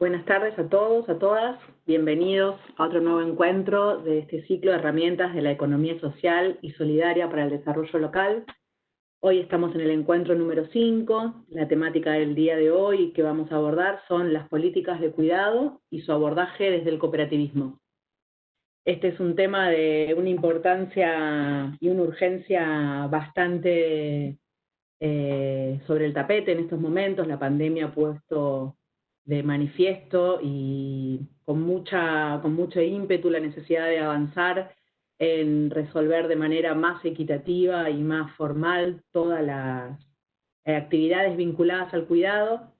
Buenas tardes a todos, a todas. Bienvenidos a otro nuevo encuentro de este ciclo de herramientas de la economía social y solidaria para el desarrollo local. Hoy estamos en el encuentro número 5. La temática del día de hoy que vamos a abordar son las políticas de cuidado y su abordaje desde el cooperativismo. Este es un tema de una importancia y una urgencia bastante eh, sobre el tapete en estos momentos. La pandemia ha puesto de manifiesto y con, mucha, con mucho ímpetu la necesidad de avanzar en resolver de manera más equitativa y más formal todas las actividades vinculadas al cuidado.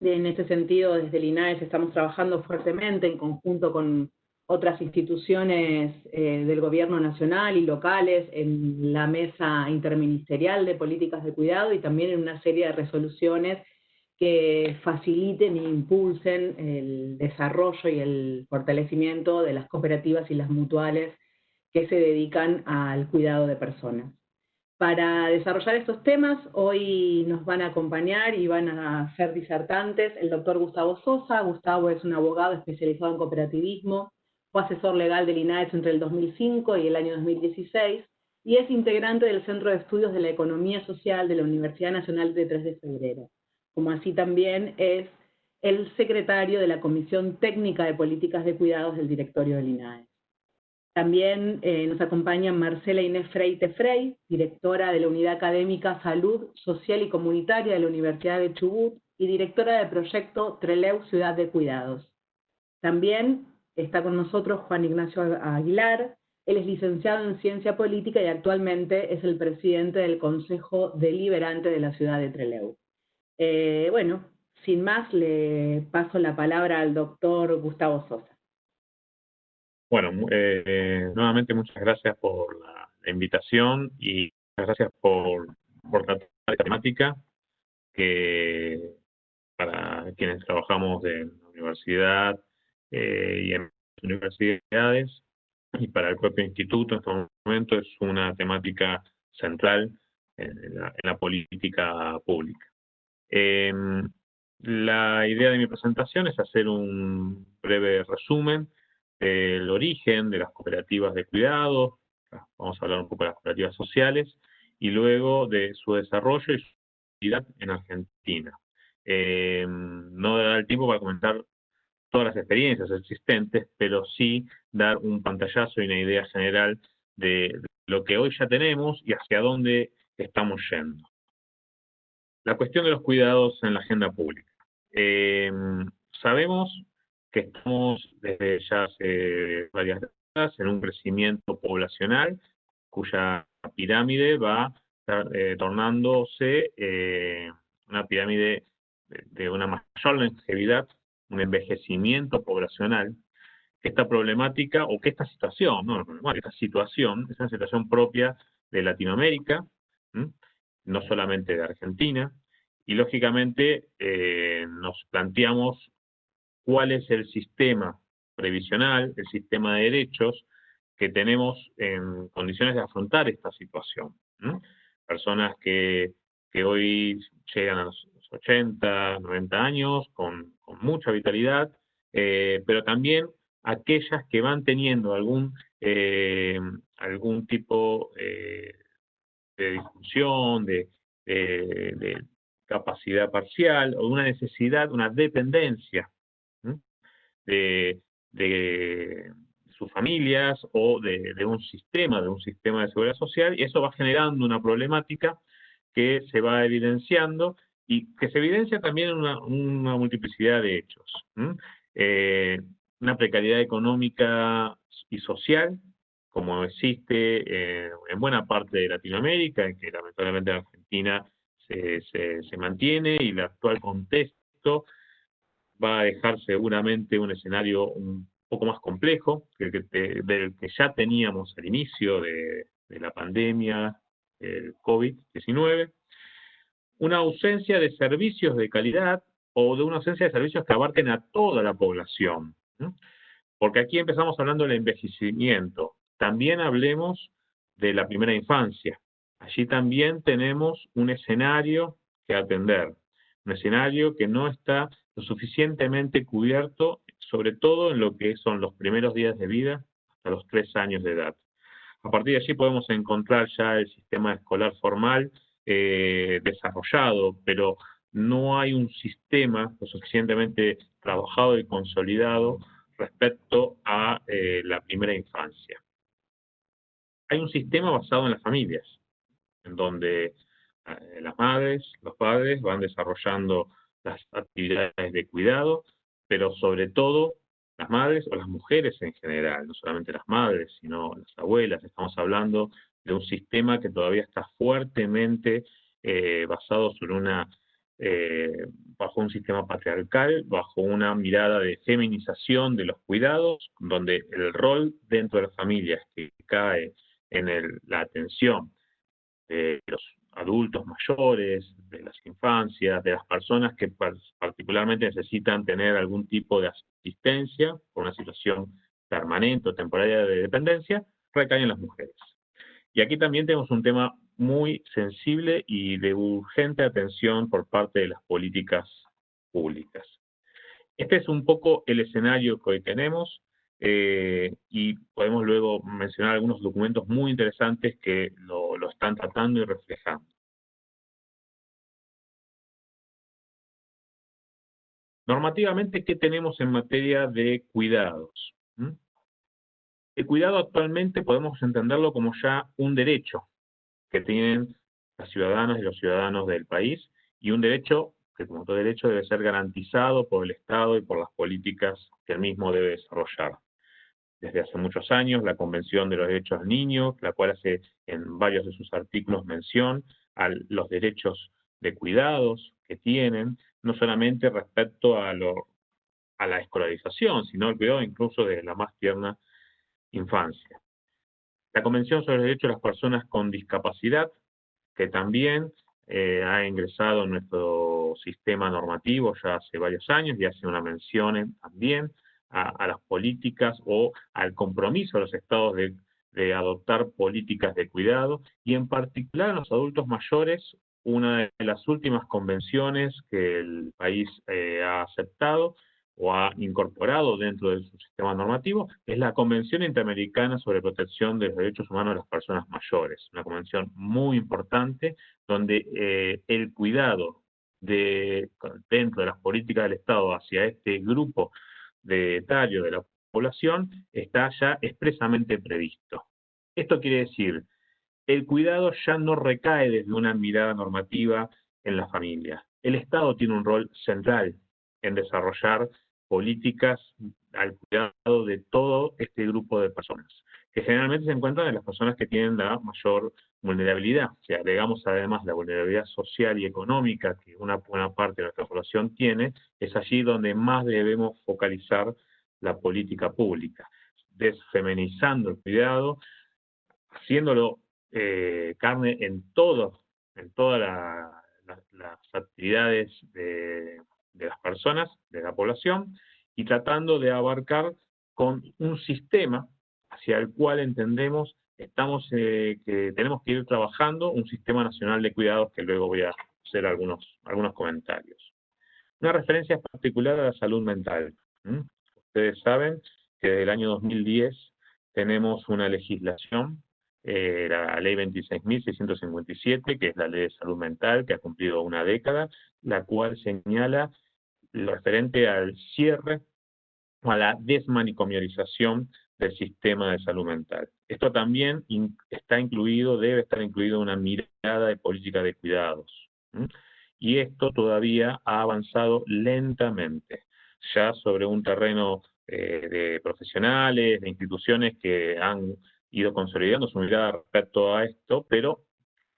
En este sentido, desde el INAES estamos trabajando fuertemente en conjunto con otras instituciones eh, del gobierno nacional y locales en la mesa interministerial de políticas de cuidado y también en una serie de resoluciones que faciliten e impulsen el desarrollo y el fortalecimiento de las cooperativas y las mutuales que se dedican al cuidado de personas. Para desarrollar estos temas, hoy nos van a acompañar y van a ser disertantes el doctor Gustavo Sosa. Gustavo es un abogado especializado en cooperativismo, fue asesor legal del INAES entre el 2005 y el año 2016, y es integrante del Centro de Estudios de la Economía Social de la Universidad Nacional de 3 de Febrero como así también es el secretario de la Comisión Técnica de Políticas de Cuidados del directorio del INAE. También eh, nos acompaña Marcela Inés Freite Frey, directora de la Unidad Académica Salud Social y Comunitaria de la Universidad de Chubut y directora del proyecto Treleu Ciudad de Cuidados. También está con nosotros Juan Ignacio Aguilar, él es licenciado en Ciencia Política y actualmente es el presidente del Consejo Deliberante de la ciudad de Trelew. Eh, bueno, sin más, le paso la palabra al doctor Gustavo Sosa. Bueno, eh, nuevamente muchas gracias por la, invitación y muchas gracias por, por tratar la temática que para quienes trabajamos en la universidad eh, y en universidades y para el propio instituto en este momento es una temática central en la política pública. Em, la idea de mi presentación es hacer un breve resumen del origen de las cooperativas de cuidado, vamos a hablar un poco de las cooperativas sociales, y luego de su desarrollo y su actividad en Argentina. Em, no dará el tiempo para comentar todas las experiencias existentes, pero sí dar un pantallazo y una idea general de lo que hoy ya tenemos y hacia dónde estamos yendo. La cuestión de los cuidados en la agenda pública. Em, sabemos que estamos desde ya hace varias décadas en un crecimiento poblacional cuya pirámide va eh, tornándose eh, una pirámide de, una mayor longevidad, un envejecimiento poblacional, esta problemática, o que esta situación, no, esta situación es una situación propia de Latinoamérica, no solamente de Argentina, y lógicamente eh, nos planteamos cuál es el sistema previsional, el sistema de derechos que tenemos en condiciones de afrontar esta situación. Personas que, que, hoy llegan a los 80, 90 años con, mucha vitalidad, eh, pero también aquellas que van teniendo algún, eh, algún tipo de de, de, capacidad parcial o una necesidad, una dependencia de, sus familias o de, un sistema, de un sistema de seguridad social, y eso va generando una problemática que se va evidenciando y que se evidencia también en una, multiplicidad de hechos. Eh, una precariedad económica y social, como existe eh, en buena parte de Latinoamérica, en que lamentablemente en Argentina se, se, mantiene y el actual contexto va a dejar seguramente un escenario un poco más complejo del que ya teníamos al inicio de, de la pandemia el COVID-19, una ausencia de servicios de calidad o de una ausencia de servicios que abarquen a toda la población. Porque aquí empezamos hablando del envejecimiento. También hablemos de la primera infancia. Allí también tenemos un escenario que atender, un escenario que no está lo suficientemente cubierto, sobre todo en lo que son los primeros días de vida hasta los tres años de edad. A partir de allí podemos encontrar ya el sistema escolar formal eh, desarrollado, pero no hay un sistema lo suficientemente trabajado y consolidado respecto a eh, la primera infancia. Hay un sistema basado en las familias, en donde eh, las madres, los padres van desarrollando las actividades de cuidado, pero sobre todo las madres o las mujeres en general, no solamente las madres, sino las abuelas. Estamos hablando de un sistema que todavía está fuertemente eh, basado sobre una eh, bajo un sistema patriarcal, bajo una mirada de feminización de los cuidados, donde el rol dentro de las familias que cae en la atención de los adultos mayores, de las infancias, de las personas que particularmente necesitan tener algún tipo de asistencia por una situación permanente o temporaria de dependencia, recaen en las mujeres. Y aquí también tenemos un tema muy sensible y de urgente atención por parte de las políticas públicas. Este es un poco el escenario que hoy tenemos eh, y podemos luego mencionar algunos documentos muy interesantes que lo, están tratando y reflejando. Normativamente, ¿qué tenemos en materia de cuidados? ¿Mm? El cuidado actualmente podemos entenderlo como ya un derecho, que tienen las ciudadanas y los ciudadanos del país y un derecho que como todo derecho debe ser garantizado por el Estado y por las políticas que el mismo debe desarrollar. Desde hace muchos años, la Convención de los Derechos del Niño, la cual hace en varios de sus artículos mención a los derechos de cuidados que tienen, no solamente respecto a, lo, a la escolarización, sino el incluso de la más tierna infancia. La Convención sobre los Derechos de las Personas con Discapacidad, que también eh, ha ingresado en nuestro sistema normativo ya hace varios años y hace una mención también a, las políticas o al compromiso de los estados de, adoptar políticas de cuidado. Y en particular a los adultos mayores, una de las últimas convenciones que el país eh, ha aceptado o ha incorporado dentro de su sistema normativo es la Convención Interamericana sobre Protección de los Derechos Humanos de las Personas Mayores, una convención muy importante donde eh, el cuidado de, dentro de las políticas del Estado hacia este grupo de etario de la población está ya expresamente previsto. Esto quiere decir, el cuidado ya no recae desde una mirada normativa en la familia. El Estado tiene un rol central en desarrollar políticas al cuidado de todo este grupo de personas, que generalmente se encuentran en las personas que tienen la mayor vulnerabilidad. Si agregamos además la vulnerabilidad social y económica que una buena parte de nuestra población tiene, es allí donde más debemos focalizar la política pública, desfeminizando el cuidado, haciéndolo eh, carne en todo, en todas las actividades de, de las personas, de la población, y tratando de abarcar con un sistema hacia el cual entendemos estamos eh, que tenemos que ir trabajando un sistema nacional de cuidados que luego voy a hacer algunos, algunos comentarios. Una referencia particular a la salud mental. Ustedes saben que desde el año 2010 tenemos una legislación, eh, la ley 26.657, que es la ley de salud mental, que ha cumplido una década, la cual señala lo referente al cierre o a la desmanicomialización del sistema de salud mental. Esto también está incluido, debe estar incluido una mirada de política de cuidados. Y esto todavía ha avanzado lentamente, ya sobre un terreno eh, de profesionales, de instituciones que han ido consolidando su mirada respecto a esto, pero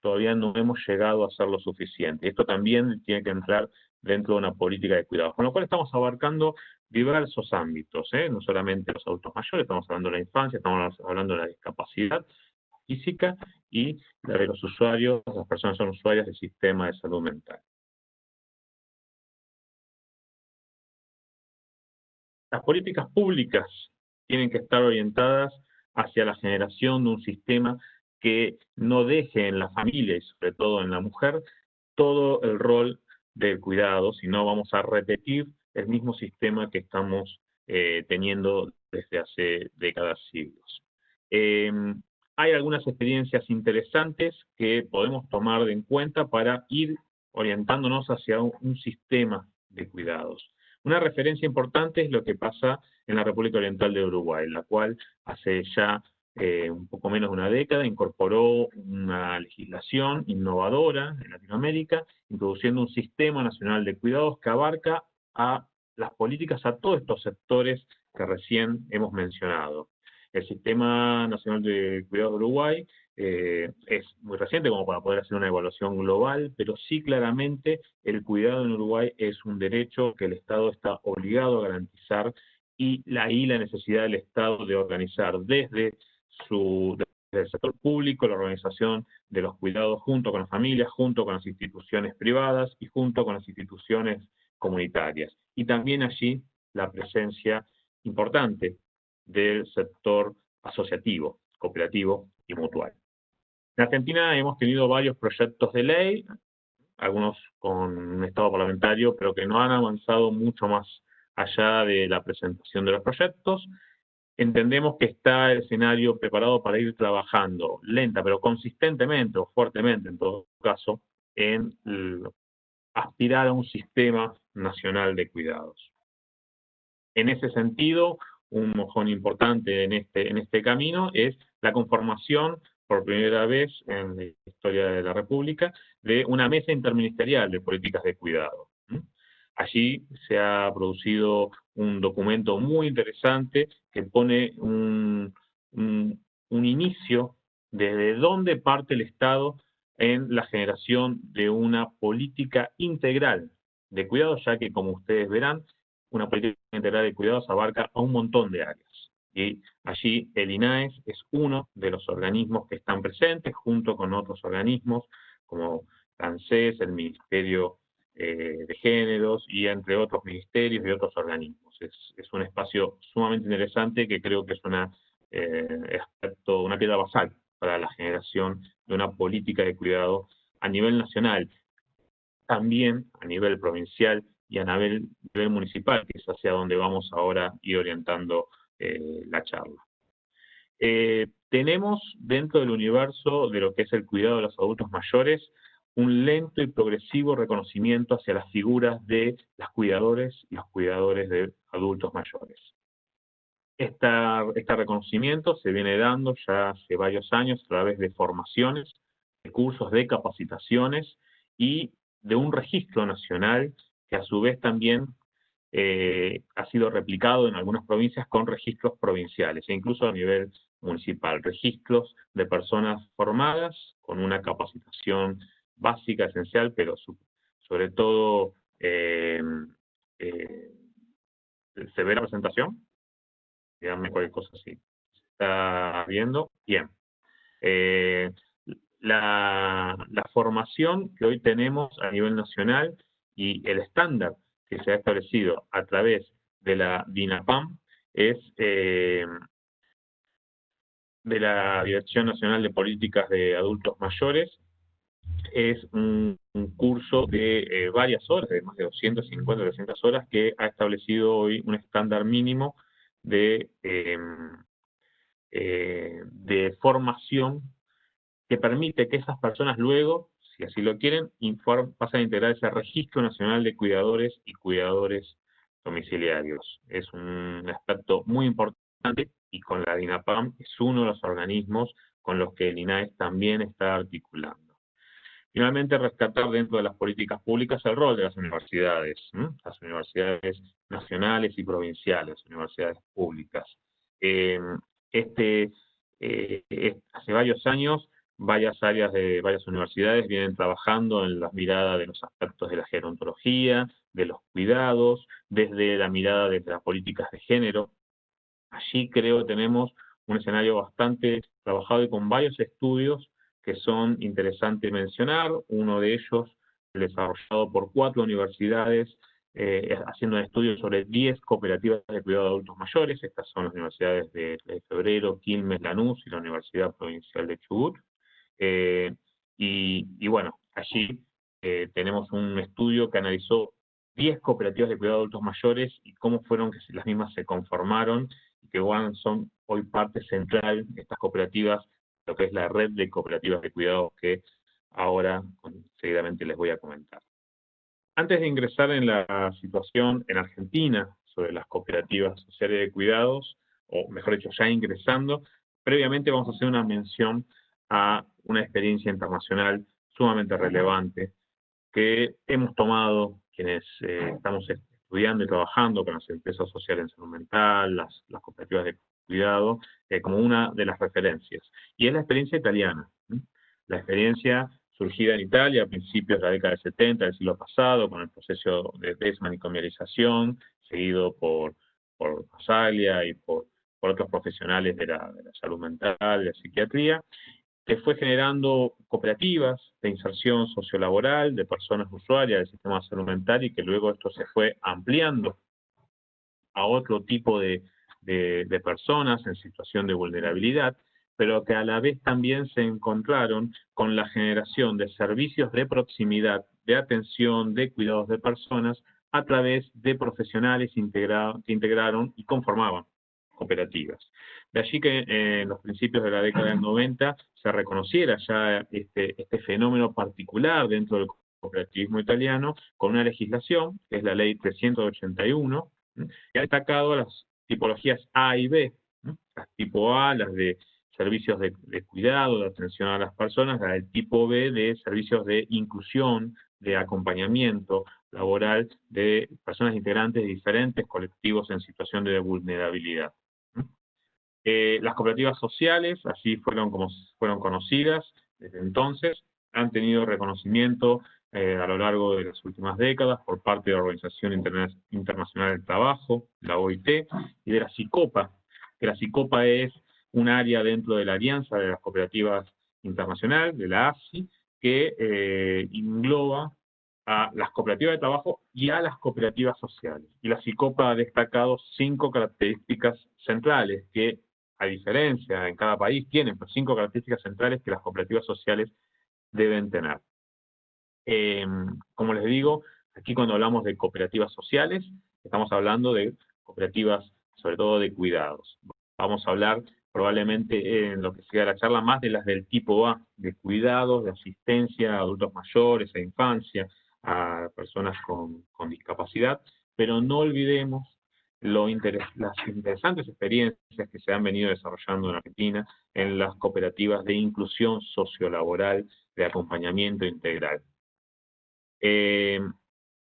todavía no hemos llegado a ser lo suficiente. Esto también tiene que entrar dentro de una política de cuidados. Con lo cual estamos abarcando diversos ámbitos, ¿eh? no solamente los adultos mayores, estamos hablando de la infancia, estamos hablando de la discapacidad física y de los usuarios, las personas son usuarias del sistema de salud mental. Las políticas públicas tienen que estar orientadas hacia la generación de un sistema que no deje en la familia y sobre todo en la mujer todo el rol del cuidado, sino vamos a repetir el mismo sistema que estamos eh, teniendo desde hace décadas, siglos. Em, hay algunas experiencias interesantes que podemos tomar en cuenta para ir orientándonos hacia un, sistema de cuidados. Una referencia importante es lo que pasa en la República Oriental de Uruguay, la cual hace ya eh, un poco menos de una década incorporó una legislación innovadora en Latinoamérica, introduciendo un sistema nacional de cuidados que abarca a las políticas a todos estos sectores que recién hemos mencionado. El Sistema Nacional de Cuidados de Uruguay eh, es muy reciente como para poder hacer una evaluación global, pero sí claramente el cuidado en Uruguay es un derecho que el Estado está obligado a garantizar y ahí la necesidad del Estado de organizar desde su desde el sector público, la organización de los cuidados junto con las familias, junto con las instituciones privadas y junto con las instituciones comunitarias. Y también allí la presencia importante del sector asociativo, cooperativo y mutual. En Argentina hemos tenido varios proyectos de ley, algunos con estado parlamentario, pero que no han avanzado mucho más allá de la presentación de los proyectos. Entendemos que está el escenario preparado para ir trabajando lenta, pero consistentemente o fuertemente en todo caso, en aspirar a un sistema nacional de cuidados. En ese sentido, un mojón importante en este, en este camino es la conformación por primera vez en la historia de la República, de una mesa interministerial de políticas de cuidado. Allí se ha producido un documento muy interesante que pone un, un, inicio desde dónde parte el Estado en la generación de una política integral de cuidados, ya que, como ustedes verán, una política integral de cuidados abarca a un montón de áreas. Y allí el INAES es uno de los organismos que están presentes, junto con otros organismos como ANSES, el Ministerio eh, de Géneros y entre otros ministerios y otros organismos. Es, un espacio sumamente interesante que creo que es una, eh, una piedra basal para la generación de una política de cuidado a nivel nacional, también a nivel provincial y a nivel, municipal, que es hacia donde vamos ahora ir orientando eh, la charla. Eh, tenemos dentro del universo de lo que es el cuidado de los adultos mayores un lento y progresivo reconocimiento hacia las figuras de las cuidadores y los cuidadores de adultos mayores. este reconocimiento se viene dando ya hace varios años a través de formaciones, de cursos de capacitaciones y de un registro nacional que a su vez también eh, ha sido replicado en algunas provincias con registros provinciales e incluso a nivel municipal, registros de personas formadas con una capacitación básica, esencial, pero sobre todo eh, eh, se ve la presentación, díganme cualquier cosa así, está viendo, bien. la, la formación que hoy tenemos a nivel nacional y el estándar que se ha establecido a través de la DINAPAM es eh, de la Dirección Nacional de Políticas de Adultos Mayores. Es un, curso de eh, varias horas, de más de 250, 300 horas, que ha establecido hoy un estándar mínimo de, em, eh, de formación que permite que esas personas luego si así lo quieren, pasan a integrar ese registro nacional de cuidadores y cuidadores domiciliarios. Es un aspecto muy importante y con la DINAPAM es uno de los organismos con los que el INAES también está articulando. Finalmente, rescatar dentro de las políticas públicas el rol de las universidades, las universidades nacionales y provinciales, universidades públicas. Eh, este, eh, hace varios años varias áreas de varias universidades vienen trabajando en la mirada de los aspectos de la gerontología, de los cuidados, desde la mirada de las políticas de género. Allí creo que tenemos un escenario bastante trabajado y con varios estudios que son interesantes mencionar. Uno de ellos desarrollado por cuatro universidades eh, haciendo un estudio sobre 10 cooperativas de cuidado de adultos mayores. Estas son las universidades de, Febrero, Quilmes, Lanús y la Universidad Provincial de Chubut. Eh, y, bueno, allí eh, tenemos un estudio que analizó 10 cooperativas de cuidado de adultos mayores y cómo fueron que las mismas se conformaron y que son hoy parte central de estas cooperativas, lo que es la red de cooperativas de cuidado que ahora seguidamente les voy a comentar. Antes de ingresar en la situación en Argentina sobre las cooperativas sociales de cuidados, o mejor dicho, ya ingresando, previamente vamos a hacer una mención a una experiencia internacional sumamente relevante que hemos tomado quienes eh, estamos estudiando y trabajando con las empresas sociales en salud mental, las, cooperativas de cuidado, eh, como una de las referencias. Y es la experiencia italiana. La experiencia surgida en Italia a principios de la década del 70 del siglo pasado, con el proceso de desmanicomialización, seguido por, por y por, otros profesionales de la, de la salud mental, de la psiquiatría, que fue generando cooperativas de inserción sociolaboral de personas usuarias del sistema de salud mental y que luego esto se fue ampliando a otro tipo de, de, personas en situación de vulnerabilidad, pero que a la vez también se encontraron con la generación de servicios de proximidad, de atención, de cuidados de personas a través de profesionales que integraron y conformaban cooperativas. De allí que eh, en los principios de la década del 90 se reconociera ya este, este fenómeno particular dentro del cooperativismo italiano con una legislación, que es la ley 381, que ha destacado las tipologías A y B, las tipo A, las de servicios de, cuidado, de atención a las personas, las del tipo B de servicios de inclusión, de acompañamiento laboral de personas integrantes de diferentes colectivos en situación de vulnerabilidad. Eh, las cooperativas sociales, así fueron como fueron conocidas desde entonces, han tenido reconocimiento eh, a lo largo de las últimas décadas por parte de la Organización Internacional del Trabajo, la OIT, y de la CICOPA, que la CICOPA es un área dentro de la Alianza de las Cooperativas Internacional, de la ASI, que eh, engloba a las cooperativas de trabajo y a las cooperativas sociales. Y la CICOPA ha destacado cinco características centrales que a diferencia, en cada país tienen pues, cinco características centrales que las cooperativas sociales deben tener. Em, como les digo, aquí cuando hablamos de cooperativas sociales, estamos hablando de cooperativas sobre todo de cuidados. Vamos a hablar probablemente en lo que sea la charla más de las del tipo A, de cuidados, de asistencia a adultos mayores, a infancia, a personas con, discapacidad, pero no olvidemos las interesantes experiencias que se han venido desarrollando en Argentina en las cooperativas de inclusión sociolaboral de acompañamiento integral. Eh,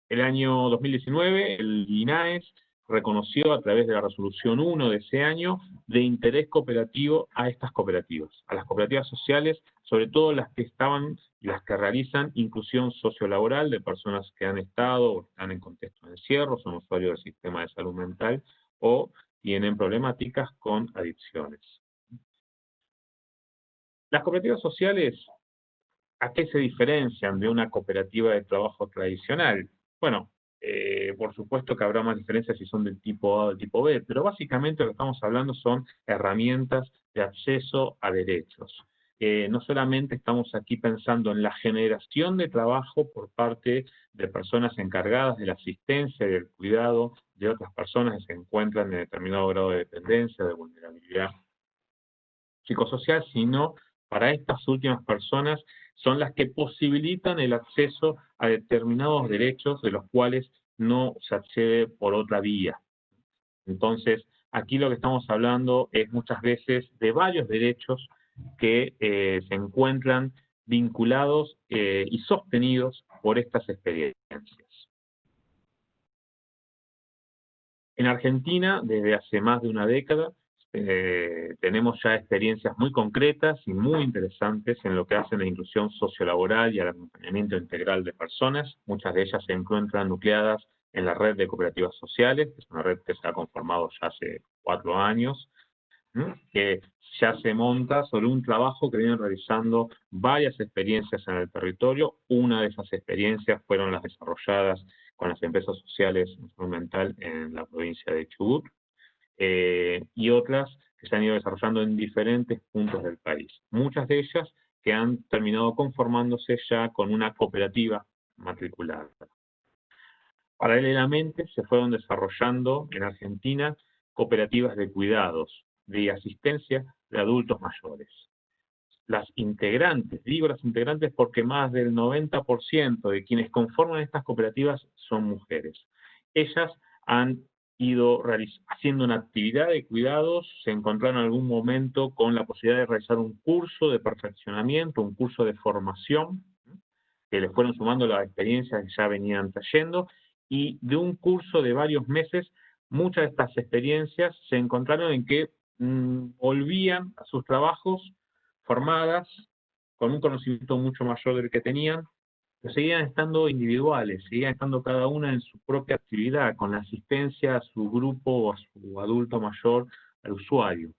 el año 2019, el INAES reconoció a través de la resolución 1 de ese año de interés cooperativo a estas cooperativas, a las cooperativas sociales, sobre todo las que estaban las que realizan inclusión sociolaboral de personas que han estado o están en contexto de encierro, son usuarios del sistema de salud mental o tienen problemáticas con adicciones. Las cooperativas sociales, ¿a qué se diferencian de una cooperativa de trabajo tradicional? Bueno, eh, por supuesto que habrá más diferencias si son del tipo A o del tipo B, pero básicamente lo que estamos hablando son herramientas de acceso a derechos. Eh, no solamente estamos aquí pensando en la generación de trabajo por parte de personas encargadas de la asistencia y del cuidado de otras personas que se encuentran en determinado grado de dependencia, de vulnerabilidad psicosocial, sino para estas últimas personas son las que posibilitan el acceso a determinados derechos de los cuales no se accede por otra vía. Entonces, aquí lo que estamos hablando es muchas veces de varios derechos que eh, se encuentran vinculados eh, y sostenidos por estas experiencias. En Argentina, desde hace más de una década, eh, tenemos ya experiencias muy concretas y muy interesantes en lo que hace la inclusión sociolaboral y el acompañamiento integral de personas. Muchas de ellas se encuentran nucleadas en la red de cooperativas sociales, que es una red que se ha conformado ya hace cuatro años, que ya se monta sobre un trabajo que vienen realizando varias experiencias en el territorio. Una de esas experiencias fueron las desarrolladas con las empresas sociales instrumental en la provincia de Chubut, eh, y otras que se han ido desarrollando en diferentes puntos del país. Muchas de ellas que han terminado conformándose ya con una cooperativa matriculada. Paralelamente se fueron desarrollando en Argentina cooperativas de cuidados, de asistencia de adultos mayores. Las integrantes, digo las integrantes porque más del 90% de quienes conforman estas cooperativas son mujeres. Ellas han haciendo una actividad de cuidados, se encontraron en algún momento con la posibilidad de realizar un curso de perfeccionamiento, un curso de formación, que les fueron sumando las experiencias que ya venían trayendo, y de un curso de varios meses, muchas de estas experiencias se encontraron en que mm, volvían a sus trabajos formadas, con un conocimiento mucho mayor del que tenían, pero seguían estando individuales, seguían estando cada una en su propia actividad, con la asistencia a su grupo o a su adulto mayor, al usuario.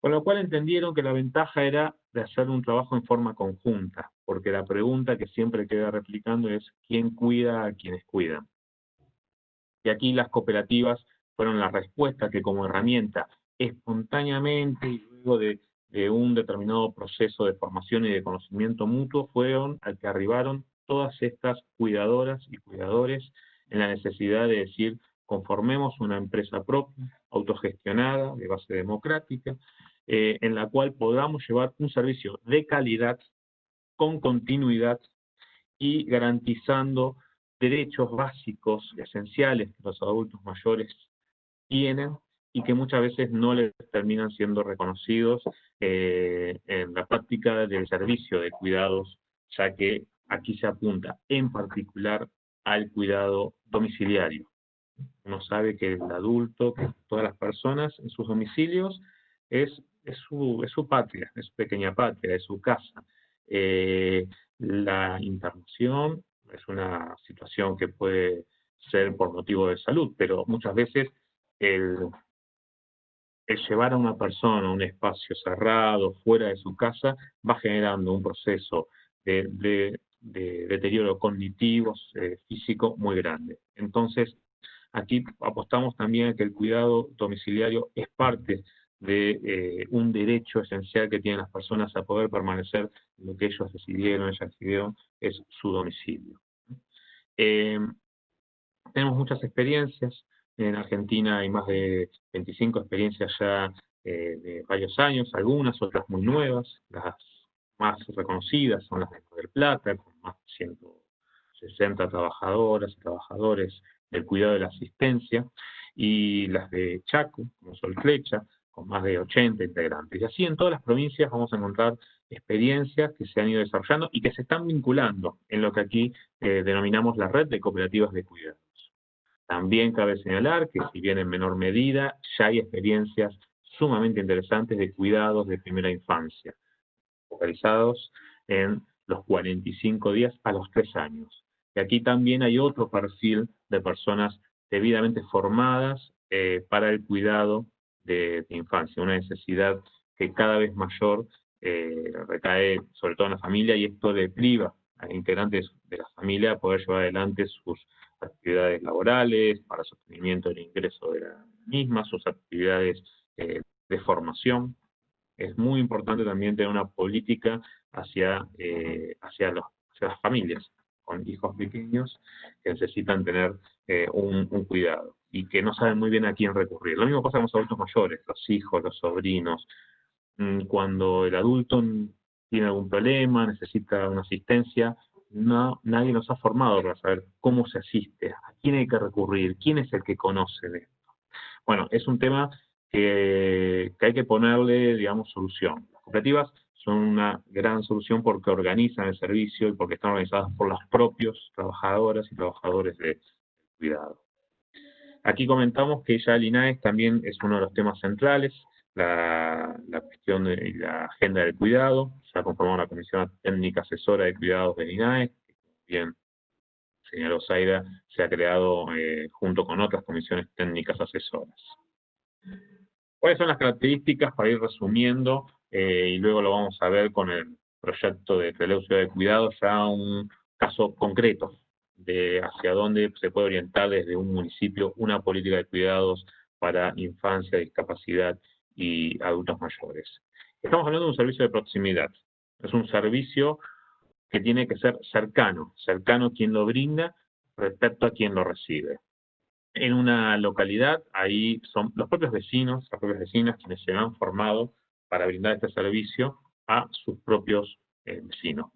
Con lo cual entendieron que la ventaja era de hacer un trabajo en forma conjunta, porque la pregunta que siempre queda replicando es ¿quién cuida a quienes cuidan? Y aquí las cooperativas fueron la respuesta que como herramienta espontáneamente y luego de, de un determinado proceso de formación y de conocimiento mutuo fueron al que arribaron todas estas cuidadoras y cuidadores en la necesidad de decir conformemos una empresa propia, autogestionada, de base democrática, eh, en la cual podamos llevar un servicio de calidad, con continuidad y garantizando derechos básicos, esenciales que los adultos mayores tienen y que muchas veces no les terminan siendo reconocidos eh, en la práctica del servicio de cuidados, ya que aquí se apunta en particular al cuidado domiciliario. Uno sabe que el adulto, que todas las personas en sus domicilios, es su patria, es su pequeña patria, es su casa. Eh, la internación es una situación que puede ser por motivo de salud, pero muchas veces el, el llevar a una persona a un espacio cerrado, fuera de su casa, va generando un proceso de, de, deterioro cognitivo, eh, físico muy grande. Entonces, aquí apostamos también a que el cuidado domiciliario es parte de eh, un derecho esencial que tienen las personas a poder permanecer en lo que ellos decidieron, ellas decidieron, es su domicilio. Eh, tenemos muchas experiencias, en Argentina hay más de 25 experiencias ya eh, de varios años, algunas, otras muy nuevas, las más reconocidas son las de Mar del Plata, con más de 160 trabajadoras y trabajadores del cuidado de la asistencia, y las de Chaco, como Sol Flecha, con más de 80 integrantes. Y así en todas las provincias vamos a encontrar experiencias que se han ido desarrollando y que se están vinculando en lo que aquí eh, denominamos la red de cooperativas de cuidados. También cabe señalar que si bien en menor medida, ya hay experiencias sumamente interesantes de cuidados de primera infancia, focalizados en los 45 días a los 3 años. Y aquí también hay otro perfil de personas debidamente formadas eh, para el cuidado de, infancia, una necesidad que cada vez mayor eh, recae sobre todo en la familia y esto le priva a integrantes de la familia a poder llevar adelante sus actividades laborales, para sostenimiento del ingreso de la misma, sus actividades eh, de formación. Es muy importante también tener una política hacia, eh, hacia, las familias con hijos pequeños que necesitan tener un, un cuidado y que no saben muy bien a quién recurrir. Lo mismo pasa con los adultos mayores, los hijos, los sobrinos. Mm, cuando el adulto tiene algún problema, necesita una asistencia, no, nadie nos ha formado para saber cómo se asiste, a quién hay que recurrir, quién es el que conoce de esto. Bueno, es un tema que, hay que ponerle, digamos, solución. Las cooperativas son una gran solución porque organizan el servicio y porque están organizadas por los propios trabajadoras y trabajadores de cuidado. Aquí comentamos que ya el INAES también es uno de los temas centrales, la, cuestión de la agenda del cuidado, se ha conformado la Comisión Técnica Asesora de Cuidados del INAES, que bien señaló Zaida, se ha creado eh, junto con otras comisiones técnicas asesoras. ¿Cuáles son las características para ir resumiendo? Eh, y luego lo vamos a ver con el proyecto de Relevo Ciudad de Cuidado, ya un caso concreto de hacia dónde se puede orientar desde un municipio una política de cuidados para infancia, discapacidad y adultos mayores. Estamos hablando de un servicio de proximidad. Es un servicio que tiene que ser cercano, cercano quien lo brinda, respecto a quien lo recibe. En una localidad, ahí son los propios vecinos, las propias vecinas quienes se han formado para brindar este servicio a sus propios eh, vecinos.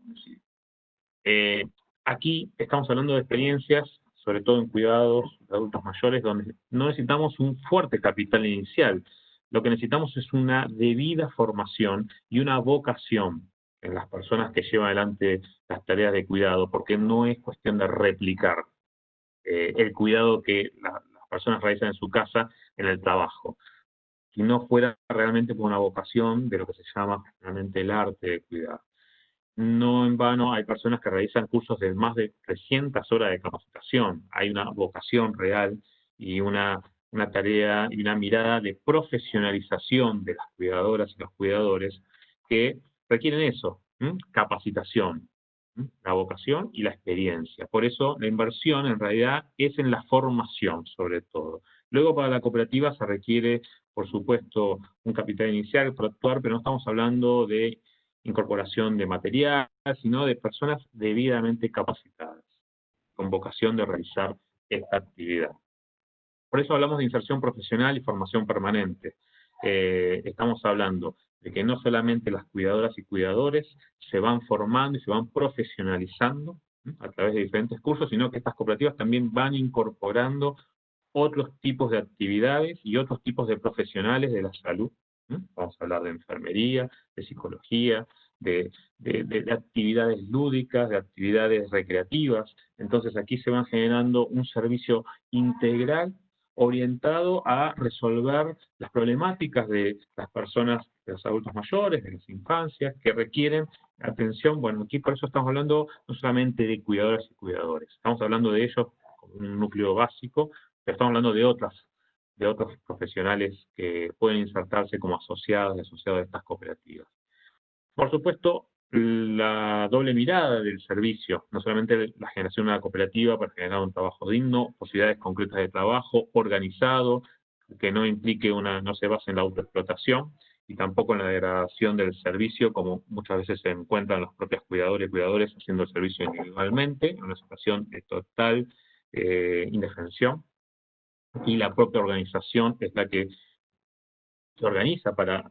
Eh, aquí estamos hablando de experiencias, sobre todo en cuidados de adultos mayores, donde no necesitamos un fuerte capital inicial. Lo que necesitamos es una debida formación y una vocación en las personas que llevan adelante las tareas de cuidado, porque no es cuestión de replicar eh, el cuidado que las personas realizan en su casa en el trabajo, si no fuera realmente por una vocación de lo que se llama realmente el arte de cuidar. No en vano hay personas que realizan cursos de más de 300 horas de capacitación. Hay una vocación real y una, una tarea y una mirada de profesionalización de las cuidadoras y los cuidadores que requieren eso, capacitación, la vocación y la experiencia. Por eso la inversión en realidad es en la formación sobre todo. Luego para la cooperativa se requiere, por supuesto, un capital inicial para actuar, pero no estamos hablando de incorporación de material, sino de personas debidamente capacitadas, con vocación de realizar esta actividad. Por eso hablamos de inserción profesional y formación permanente. Eh, estamos hablando de que no solamente las cuidadoras y cuidadores se van formando y se van profesionalizando a través de diferentes cursos, sino que estas cooperativas también van incorporando otros tipos de actividades y otros tipos de profesionales de la salud Vamos a hablar de enfermería, de psicología, de, actividades lúdicas, de actividades recreativas. Entonces aquí se van generando un servicio integral orientado a resolver las problemáticas de las personas, de los adultos mayores, de las infancias, que requieren atención. Bueno, aquí por eso estamos hablando no solamente de cuidadoras y cuidadores, estamos hablando de ellos como un núcleo básico, pero estamos hablando de otras de otros profesionales que pueden insertarse como asociados y asociados de estas cooperativas. Por supuesto, la doble mirada del servicio, no solamente la generación de una cooperativa para generar un trabajo digno, posibilidades concretas de trabajo organizado, que no implique una, no se base en la autoexplotación y tampoco en la degradación del servicio, como muchas veces se encuentran los propios cuidadores y cuidadores haciendo el servicio individualmente, en una situación de total eh, indefensión. Y la propia organización es la que se organiza para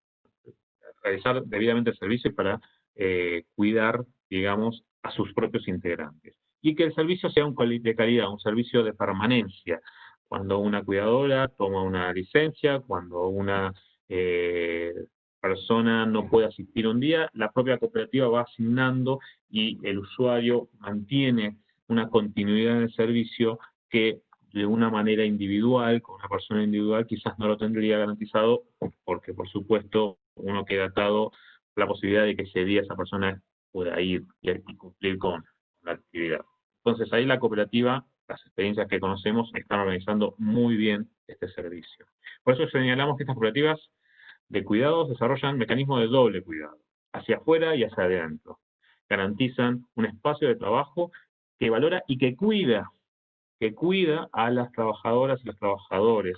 realizar debidamente el servicio para eh, cuidar, digamos, a sus propios integrantes. Y que el servicio sea un de calidad, un servicio de permanencia. Cuando una cuidadora toma una licencia, cuando una eh, persona no puede asistir un día, la propia cooperativa va asignando y el usuario mantiene una continuidad en el servicio que de una manera individual, con una persona individual, quizás no lo tendría garantizado, porque por supuesto uno queda atado la posibilidad de que ese día esa persona pueda ir y, cumplir con la actividad. Entonces ahí la cooperativa, las experiencias que conocemos, están organizando muy bien este servicio. Por eso señalamos que estas cooperativas de cuidados desarrollan mecanismos de doble cuidado, hacia afuera y hacia adentro. Garantizan un espacio de trabajo que valora y que cuida que cuida a las trabajadoras y los trabajadores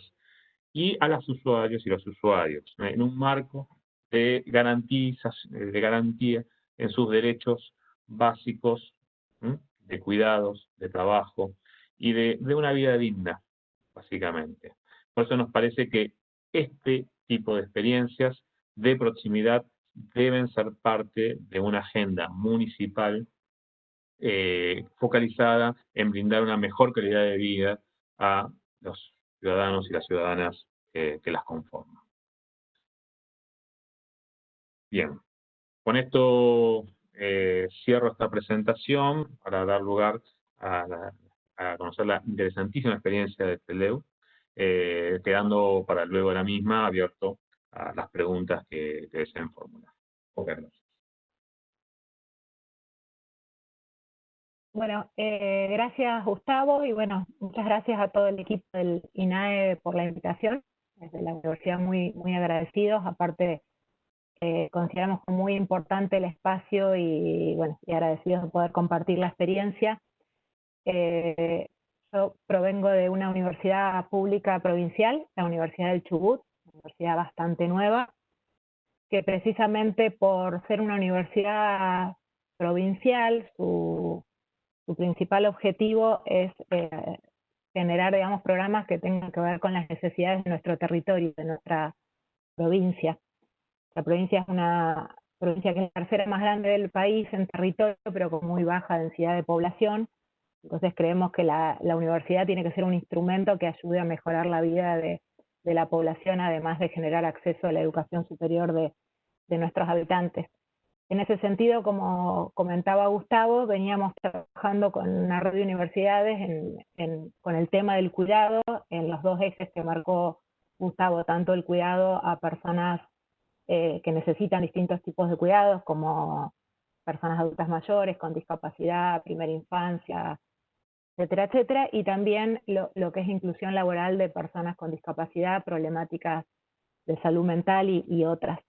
y a los usuarios y los usuarios, en un marco de, garantías, de garantía en sus derechos básicos de cuidados, de trabajo y de, de una vida digna, básicamente. Por eso nos parece que este tipo de experiencias de proximidad deben ser parte de una agenda municipal eh, focalizada en brindar una mejor calidad de vida a los ciudadanos y las ciudadanas que las conforman. Bien, con esto eh, cierro esta presentación para dar lugar a, conocer la interesantísima experiencia de Teleu, eh, quedando para luego la misma abierto a las preguntas que, deseen formular. Bueno, eh, gracias Gustavo y bueno, muchas gracias a todo el equipo del INAE por la invitación. Desde la universidad muy, muy agradecidos, aparte eh, consideramos muy importante el espacio y bueno, y agradecidos de poder compartir la experiencia. Eh, yo provengo de una universidad pública provincial, la Universidad del Chubut, una universidad bastante nueva, que precisamente por ser una universidad provincial, su su principal objetivo es eh, generar, digamos, programas que tengan que ver con las necesidades de nuestro territorio, de nuestra provincia. La provincia es una provincia que es la tercera más grande del país en territorio, pero con muy baja densidad de población. Entonces creemos que la, universidad tiene que ser un instrumento que ayude a mejorar la vida de, la población, además de generar acceso a la educación superior de nuestros habitantes. En ese sentido, como comentaba Gustavo, veníamos trabajando con una red de universidades con el tema del cuidado en los dos ejes que marcó Gustavo, tanto el cuidado a personas eh, que necesitan distintos tipos de cuidados, como personas adultas mayores con discapacidad, primera infancia, etcétera, etcétera, y también lo, que es inclusión laboral de personas con discapacidad, problemáticas de salud mental y otras.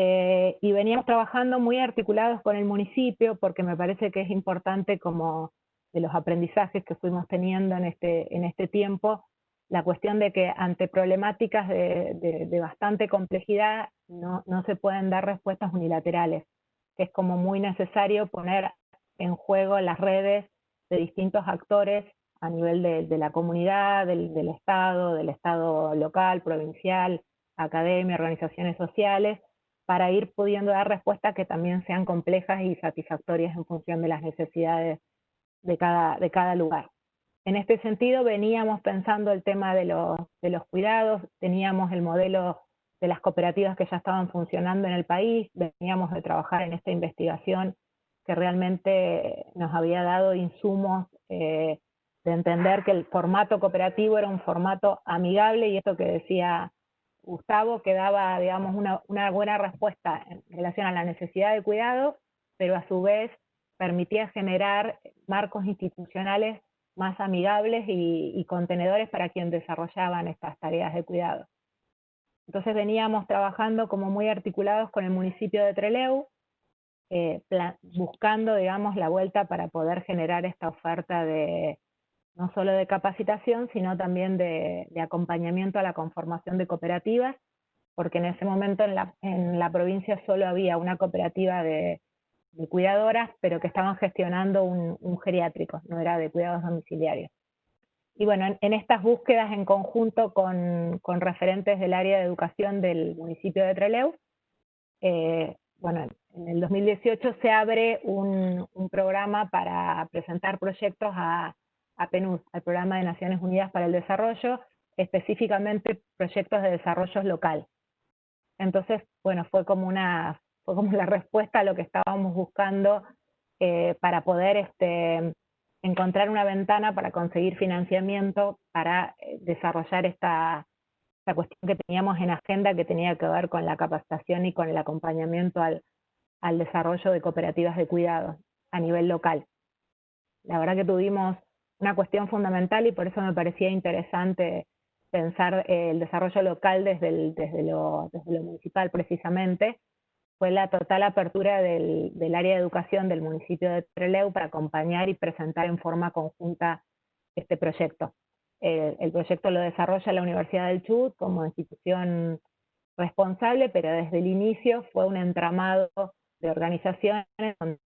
Eh, y veníamos trabajando muy articulados con el municipio porque me parece que es importante como de los aprendizajes que fuimos teniendo en este, en este tiempo, la cuestión de que ante problemáticas de, bastante complejidad no, no, se pueden dar respuestas unilaterales, que es como muy necesario poner en juego las redes de distintos actores a nivel de, de la comunidad, del, del Estado, del Estado local, provincial, academia, organizaciones sociales, para ir pudiendo dar respuestas que también sean complejas y satisfactorias en función de las necesidades de cada, de cada lugar. En este sentido, veníamos pensando el tema de los, de los cuidados, teníamos el modelo de las cooperativas que ya estaban funcionando en el país, veníamos de trabajar en esta investigación que realmente nos había dado insumos eh, de entender que el formato cooperativo era un formato amigable y esto que decía Gustavo que daba, digamos, una, buena respuesta en relación a la necesidad de cuidado, pero a su vez permitía generar marcos institucionales más amigables y, contenedores para quien desarrollaban estas tareas de cuidado. Entonces veníamos trabajando como muy articulados con el municipio de Treleu, eh, buscando, digamos, la vuelta para poder generar esta oferta de, no solo de capacitación, sino también de, acompañamiento a la conformación de cooperativas, porque en ese momento en la, provincia solo había una cooperativa de, cuidadoras, pero que estaban gestionando un, geriátrico, no era de cuidados domiciliarios. Y bueno, en, estas búsquedas en conjunto con, referentes del área de educación del municipio de Trelew, eh, bueno, en el 2018 se abre un programa para presentar proyectos a, a PNUD, al Programa de Naciones Unidas para el Desarrollo, específicamente proyectos de desarrollo local. Entonces, bueno, fue como una fue como la respuesta a lo que estábamos buscando eh, para poder este, encontrar una ventana para conseguir financiamiento para eh, desarrollar esta, esta, cuestión que teníamos en agenda que tenía que ver con la capacitación y con el acompañamiento al, al desarrollo de cooperativas de cuidado a nivel local. La verdad que tuvimos una cuestión fundamental y por eso me parecía interesante pensar eh, el desarrollo local desde, desde, lo, municipal precisamente, fue la total apertura del, área de educación del municipio de Trelew para acompañar y presentar en forma conjunta este proyecto. el proyecto lo desarrolla la Universidad del Chubut como institución responsable, pero desde el inicio fue un entramado de organizaciones con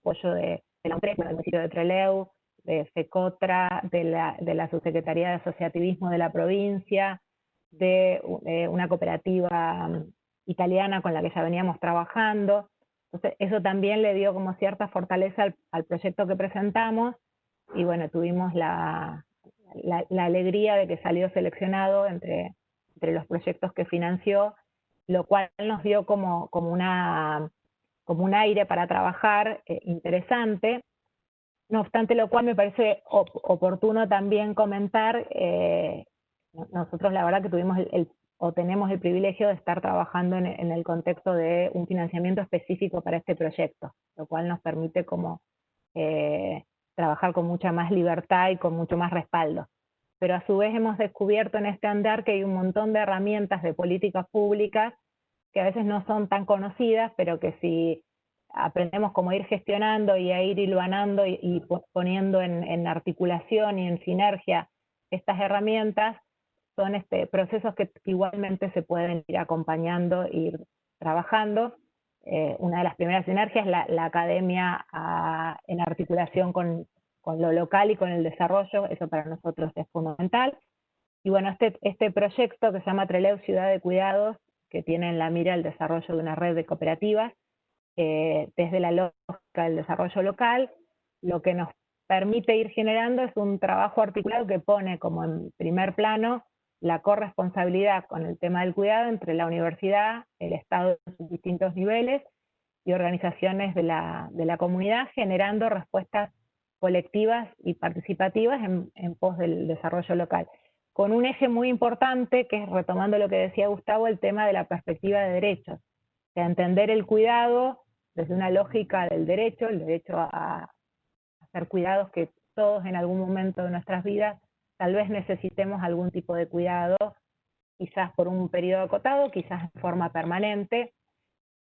apoyo de, la empresa, del municipio de Trelew, de FECOTRA, de la, de la Subsecretaría de Asociativismo de la provincia, de, una cooperativa italiana con la que ya veníamos trabajando. Entonces, eso también le dio como cierta fortaleza al, proyecto que presentamos y bueno, tuvimos la, alegría de que salió seleccionado entre, entre los proyectos que financió, lo cual nos dio como, como, una, como un aire para trabajar eh, interesante no obstante lo cual me parece oportuno también comentar, eh, nosotros la verdad que tuvimos el, o tenemos el privilegio de estar trabajando en, el contexto de un financiamiento específico para este proyecto, lo cual nos permite como eh, trabajar con mucha más libertad y con mucho más respaldo. Pero a su vez hemos descubierto en este andar que hay un montón de herramientas de políticas públicas que a veces no son tan conocidas, pero que si aprendemos cómo ir gestionando y a ir hilvanando y, poniendo en, articulación y en sinergia estas herramientas, son este, procesos que igualmente se pueden ir acompañando, ir trabajando. eh, una de las primeras sinergias, la, la academia en articulación con, con, lo local y con el desarrollo, eso para nosotros es fundamental. Y bueno, este, este proyecto que se llama Treleu Ciudad de Cuidados, que tiene en la mira el desarrollo de una red de cooperativas, eh, desde la lógica del desarrollo local, lo que nos permite ir generando es un trabajo articulado que pone como en primer plano la corresponsabilidad con el tema del cuidado entre la universidad, el Estado en sus distintos niveles y organizaciones de la, de la comunidad, generando respuestas colectivas y participativas en, pos del desarrollo local. Con un eje muy importante, que es, retomando lo que decía Gustavo, el tema de la perspectiva de derechos. O entender el cuidado desde una lógica del derecho, el derecho a, a hacer cuidados que todos en algún momento de nuestras vidas tal vez necesitemos algún tipo de cuidado, quizás por un periodo acotado, quizás de forma permanente,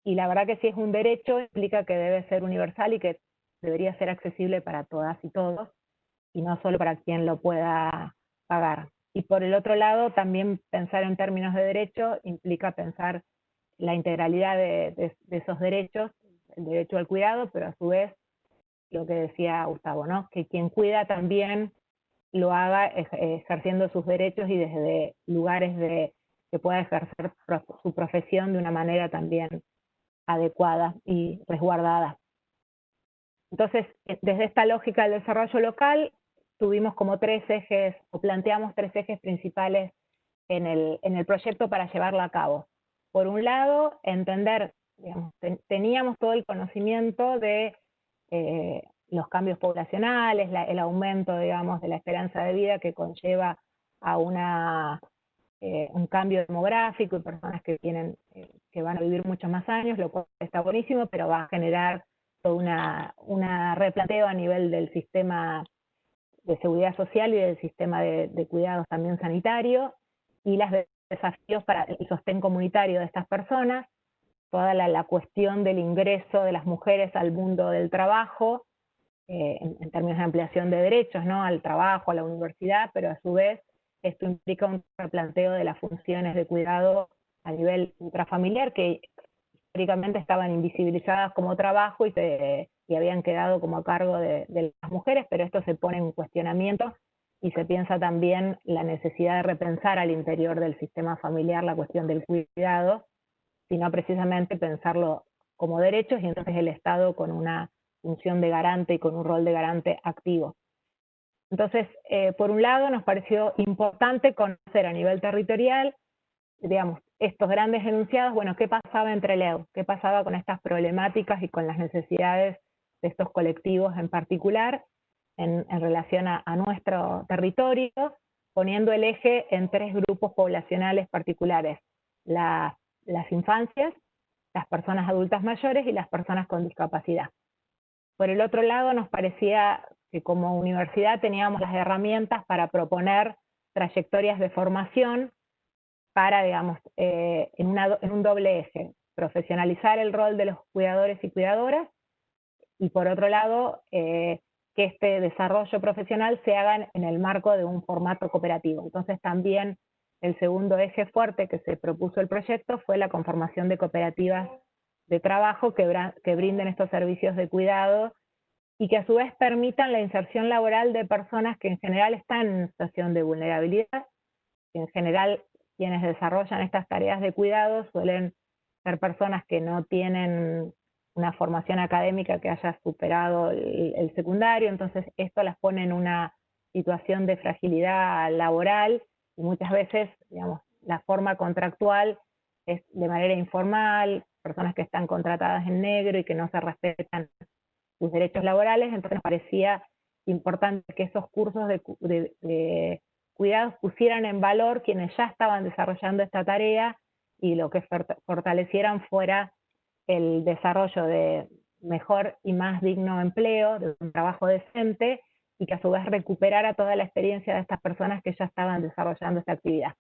y la verdad que si es un derecho implica que debe ser universal y que debería ser accesible para todas y todos, y no solo para quien lo pueda pagar. Y por el otro lado, también pensar en términos de derecho implica pensar la integralidad de, esos derechos, el derecho al cuidado, pero a su vez, lo que decía Gustavo, ¿no? que quien cuida también lo haga ejerciendo sus derechos y desde lugares de que pueda ejercer su profesión de una manera también adecuada y resguardada. Entonces, eh, desde esta lógica del desarrollo local, tuvimos como tres ejes, o planteamos tres ejes principales en el, en el proyecto para llevarlo a cabo. Por un lado, entender, digamos, teníamos todo el conocimiento de eh, los cambios poblacionales, el aumento, digamos, de la esperanza de vida que conlleva a una, eh, un cambio demográfico y personas que, tienen, eh, que van a vivir muchos más años, lo cual está buenísimo, pero va a generar todo una, una replanteo a nivel del sistema de seguridad social y del sistema de, cuidados también sanitario, y los desafíos para el sostén comunitario de estas personas, toda la, la cuestión del ingreso de las mujeres al mundo del trabajo, eh, en, términos de ampliación de derechos, ¿no? Al trabajo, a la universidad, pero a su vez esto implica un replanteo de las funciones de cuidado a nivel intrafamiliar que históricamente estaban invisibilizadas como trabajo y, se, y habían quedado como a cargo de, de las mujeres, pero esto se pone en cuestionamiento y se piensa también la necesidad de repensar al interior del sistema familiar la cuestión del cuidado, sino precisamente pensarlo como derechos y entonces el Estado con una función de garante y con un rol de garante activo. Entonces, eh, por un lado, nos pareció importante conocer a nivel territorial, digamos, estos grandes enunciados, bueno, qué pasaba entre Leo, qué pasaba con estas problemáticas y con las necesidades de estos colectivos en particular en, relación a, nuestro territorio, poniendo el eje en tres grupos poblacionales particulares, las infancias, las personas adultas mayores y las personas con discapacidad. Por el otro lado, nos parecía que como universidad teníamos las herramientas para proponer trayectorias de formación para, digamos, eh, en, un doble eje, profesionalizar el rol de los cuidadores y cuidadoras, y por otro lado, eh, que este desarrollo profesional se haga en el marco de un formato cooperativo. Entonces también el segundo eje fuerte que se propuso el proyecto fue la conformación de cooperativas de trabajo que, brinden estos servicios de cuidado y que a su vez permitan la inserción laboral de personas que en general están en situación de vulnerabilidad, en general quienes desarrollan estas tareas de cuidado suelen ser personas que no tienen una formación académica que haya superado el, el, secundario, entonces esto las pone en una situación de fragilidad laboral y muchas veces, digamos, la forma contractual es de manera informal, personas que están contratadas en negro y que no se respetan sus derechos laborales, entonces nos parecía importante que esos cursos de, cuidados pusieran en valor quienes ya estaban desarrollando esta tarea y lo que fortalecieran fuera el desarrollo de mejor y más digno empleo, de un trabajo decente, y que a su vez recuperara toda la experiencia de estas personas que ya estaban desarrollando esta actividad.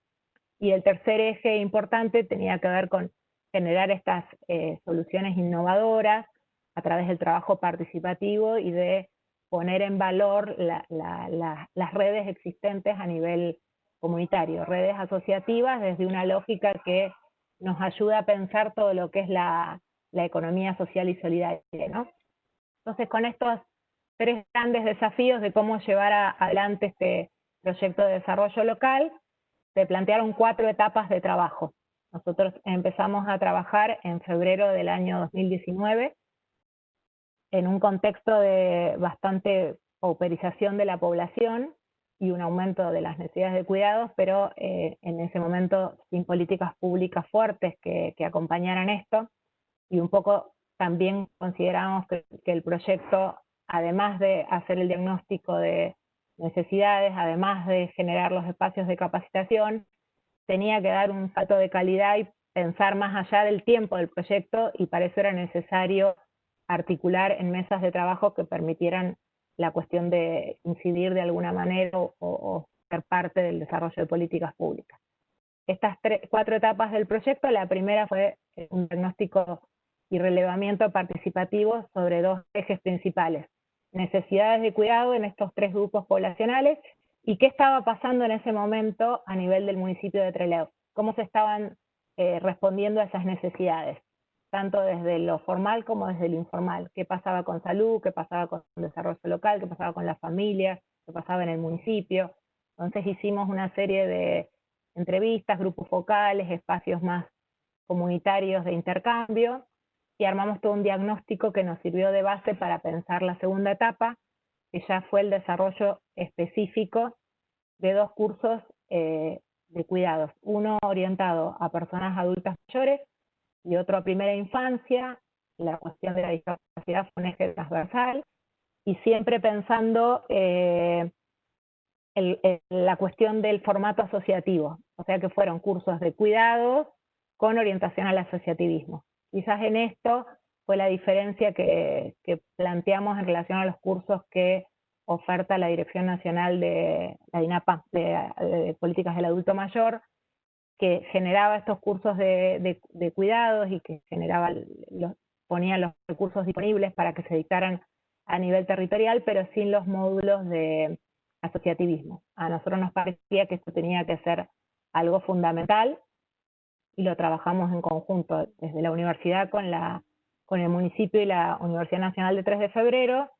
Y el tercer eje importante tenía que ver con generar estas eh, soluciones innovadoras a través del trabajo participativo y de poner en valor las redes existentes a nivel comunitario, redes asociativas desde una lógica que nos ayuda a pensar todo lo que es la, economía social y solidaria, ¿no? Entonces, con estos tres grandes desafíos de cómo llevar adelante este proyecto de desarrollo local, se plantearon cuatro etapas de trabajo. Nosotros empezamos a trabajar en febrero del año 2019 en un contexto de bastante pauperización de la población y un aumento de las necesidades de cuidados, pero eh, en ese momento sin políticas públicas fuertes que, acompañaran esto, y un poco también consideramos que, el proyecto, además de hacer el diagnóstico de necesidades, además de generar los espacios de capacitación, tenía que dar un salto de calidad y pensar más allá del tiempo del proyecto y para eso era necesario articular en mesas de trabajo que permitieran la cuestión de incidir de alguna manera o, ser parte del desarrollo de políticas públicas. Estas cuatro etapas del proyecto, la primera fue un diagnóstico y relevamiento participativo sobre dos ejes principales, necesidades de cuidado en estos tres grupos poblacionales y qué estaba pasando en ese momento a nivel del municipio de Trelew, cómo se estaban eh, respondiendo a esas necesidades tanto desde lo formal como desde lo informal. ¿Qué pasaba con salud? ¿Qué pasaba con desarrollo local? ¿Qué pasaba con la familia? ¿Qué pasaba en el municipio? Entonces hicimos una serie de entrevistas, grupos focales, espacios más comunitarios de intercambio y armamos todo un diagnóstico que nos sirvió de base para pensar la segunda etapa, que ya fue el desarrollo específico de dos cursos eh, de cuidados, uno orientado a personas adultas mayores y otro a primera infancia, la cuestión de la discapacidad fue un eje transversal, y siempre pensando eh, la cuestión del formato asociativo, o sea que fueron cursos de cuidados con orientación al asociativismo. Quizás en esto fue la diferencia que, planteamos en relación a los cursos que oferta la Dirección Nacional de la DINAPA, de Políticas del Adulto Mayor, que generaba estos cursos de, cuidados y que generaba los, ponía los recursos disponibles para que se dictaran a nivel territorial, pero sin los módulos de asociativismo. A nosotros nos parecía que esto tenía que ser algo fundamental y lo trabajamos en conjunto desde la universidad con, la, con el municipio y la Universidad Nacional de 3 de Febrero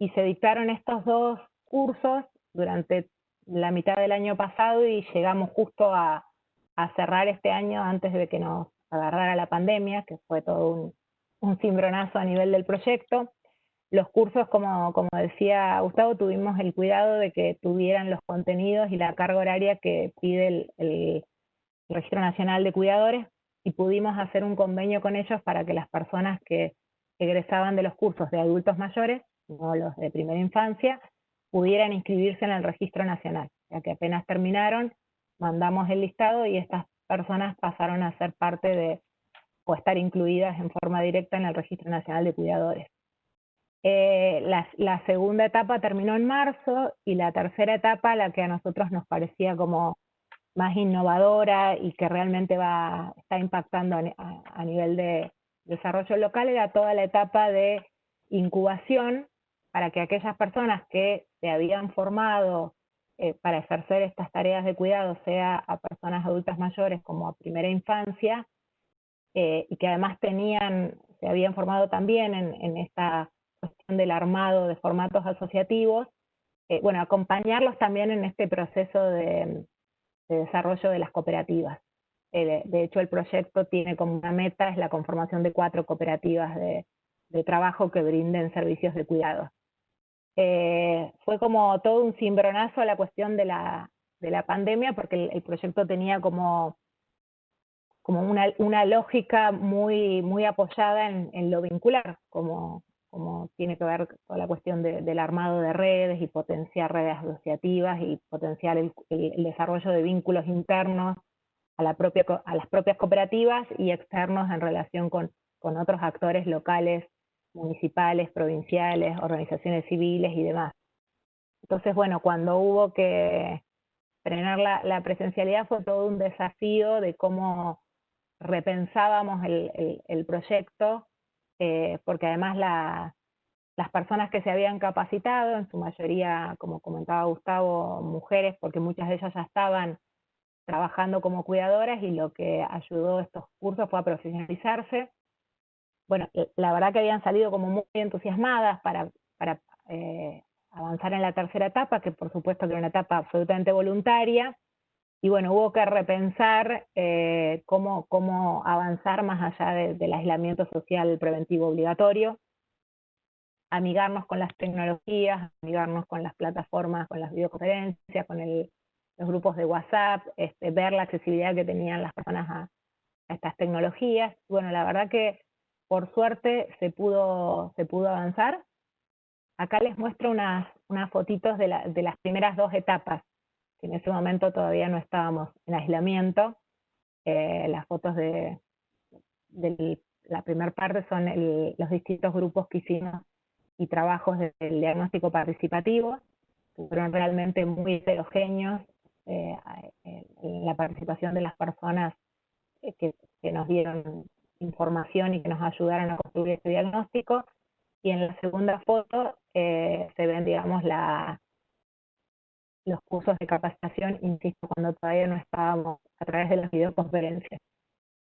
y se dictaron estos dos cursos durante la mitad del año pasado y llegamos justo a, cerrar este año antes de que nos agarrara la pandemia, que fue todo un, un cimbronazo a nivel del proyecto. Los cursos, como, como decía Gustavo, tuvimos el cuidado de que tuvieran los contenidos y la carga horaria que pide el Registro Nacional de Cuidadores y pudimos hacer un convenio con ellos para que las personas que egresaban de los cursos de adultos mayores, no los de primera infancia, pudieran inscribirse en el registro nacional, ya que apenas terminaron, mandamos el listado y estas personas pasaron a ser parte de, o estar incluidas en forma directa en el Registro Nacional de Cuidadores. Eh, la, segunda etapa terminó en marzo y la tercera etapa, la que a nosotros nos parecía como más innovadora y que realmente va, está impactando a nivel de desarrollo local, era toda la etapa de incubación para que aquellas personas que se habían formado eh, para ejercer estas tareas de cuidado, sea a personas adultas mayores como a primera infancia, eh, y que además tenían, se habían formado también en, esta cuestión del armado de formatos asociativos, eh, bueno, acompañarlos también en este proceso de, desarrollo de las cooperativas. de hecho, el proyecto tiene como una meta, es la conformación de cuatro cooperativas de, de trabajo que brinden servicios de cuidado. Eh, fue como todo un cimbronazo a la cuestión de la, de la pandemia, porque el, proyecto tenía como, como una, una, lógica muy, muy apoyada en, lo vincular, como, como tiene que ver con la cuestión del armado de redes y potenciar redes asociativas y potenciar el, desarrollo de vínculos internos a, la propia, a las propias cooperativas y externos en relación con, con otros actores locales municipales, provinciales, organizaciones civiles y demás. Entonces, bueno, cuando hubo que frenar la, presencialidad fue todo un desafío de cómo repensábamos el, proyecto, eh, porque además las personas que se habían capacitado, en su mayoría, como comentaba Gustavo, mujeres, porque muchas de ellas ya estaban trabajando como cuidadoras y lo que ayudó a estos cursos fue a profesionalizarse bueno, la verdad que habían salido como muy entusiasmadas para, eh, avanzar en la tercera etapa, que por supuesto que era una etapa absolutamente voluntaria, y bueno, hubo que repensar eh, cómo, cómo avanzar más allá del aislamiento social preventivo obligatorio, amigarnos con las tecnologías, amigarnos con las plataformas, con las videoconferencias, con los grupos de WhatsApp, este, ver la accesibilidad que tenían las personas a, estas tecnologías. Bueno, la verdad que por suerte se pudo, se pudo avanzar. Acá les muestro unas, unas fotitos de, de las primeras dos etapas que en ese momento todavía no estábamos en aislamiento. Eh, las fotos de, la primera parte son los distintos grupos que hicimos y trabajos del diagnóstico participativo, fueron realmente muy heterogéneos eh, la participación de las personas eh, que, que, nos dieron información y que nos ayudaron a construir este diagnóstico. Y en la segunda foto se ven, digamos, la, los cursos de capacitación, insisto, cuando todavía no estábamos a través de las videoconferencias.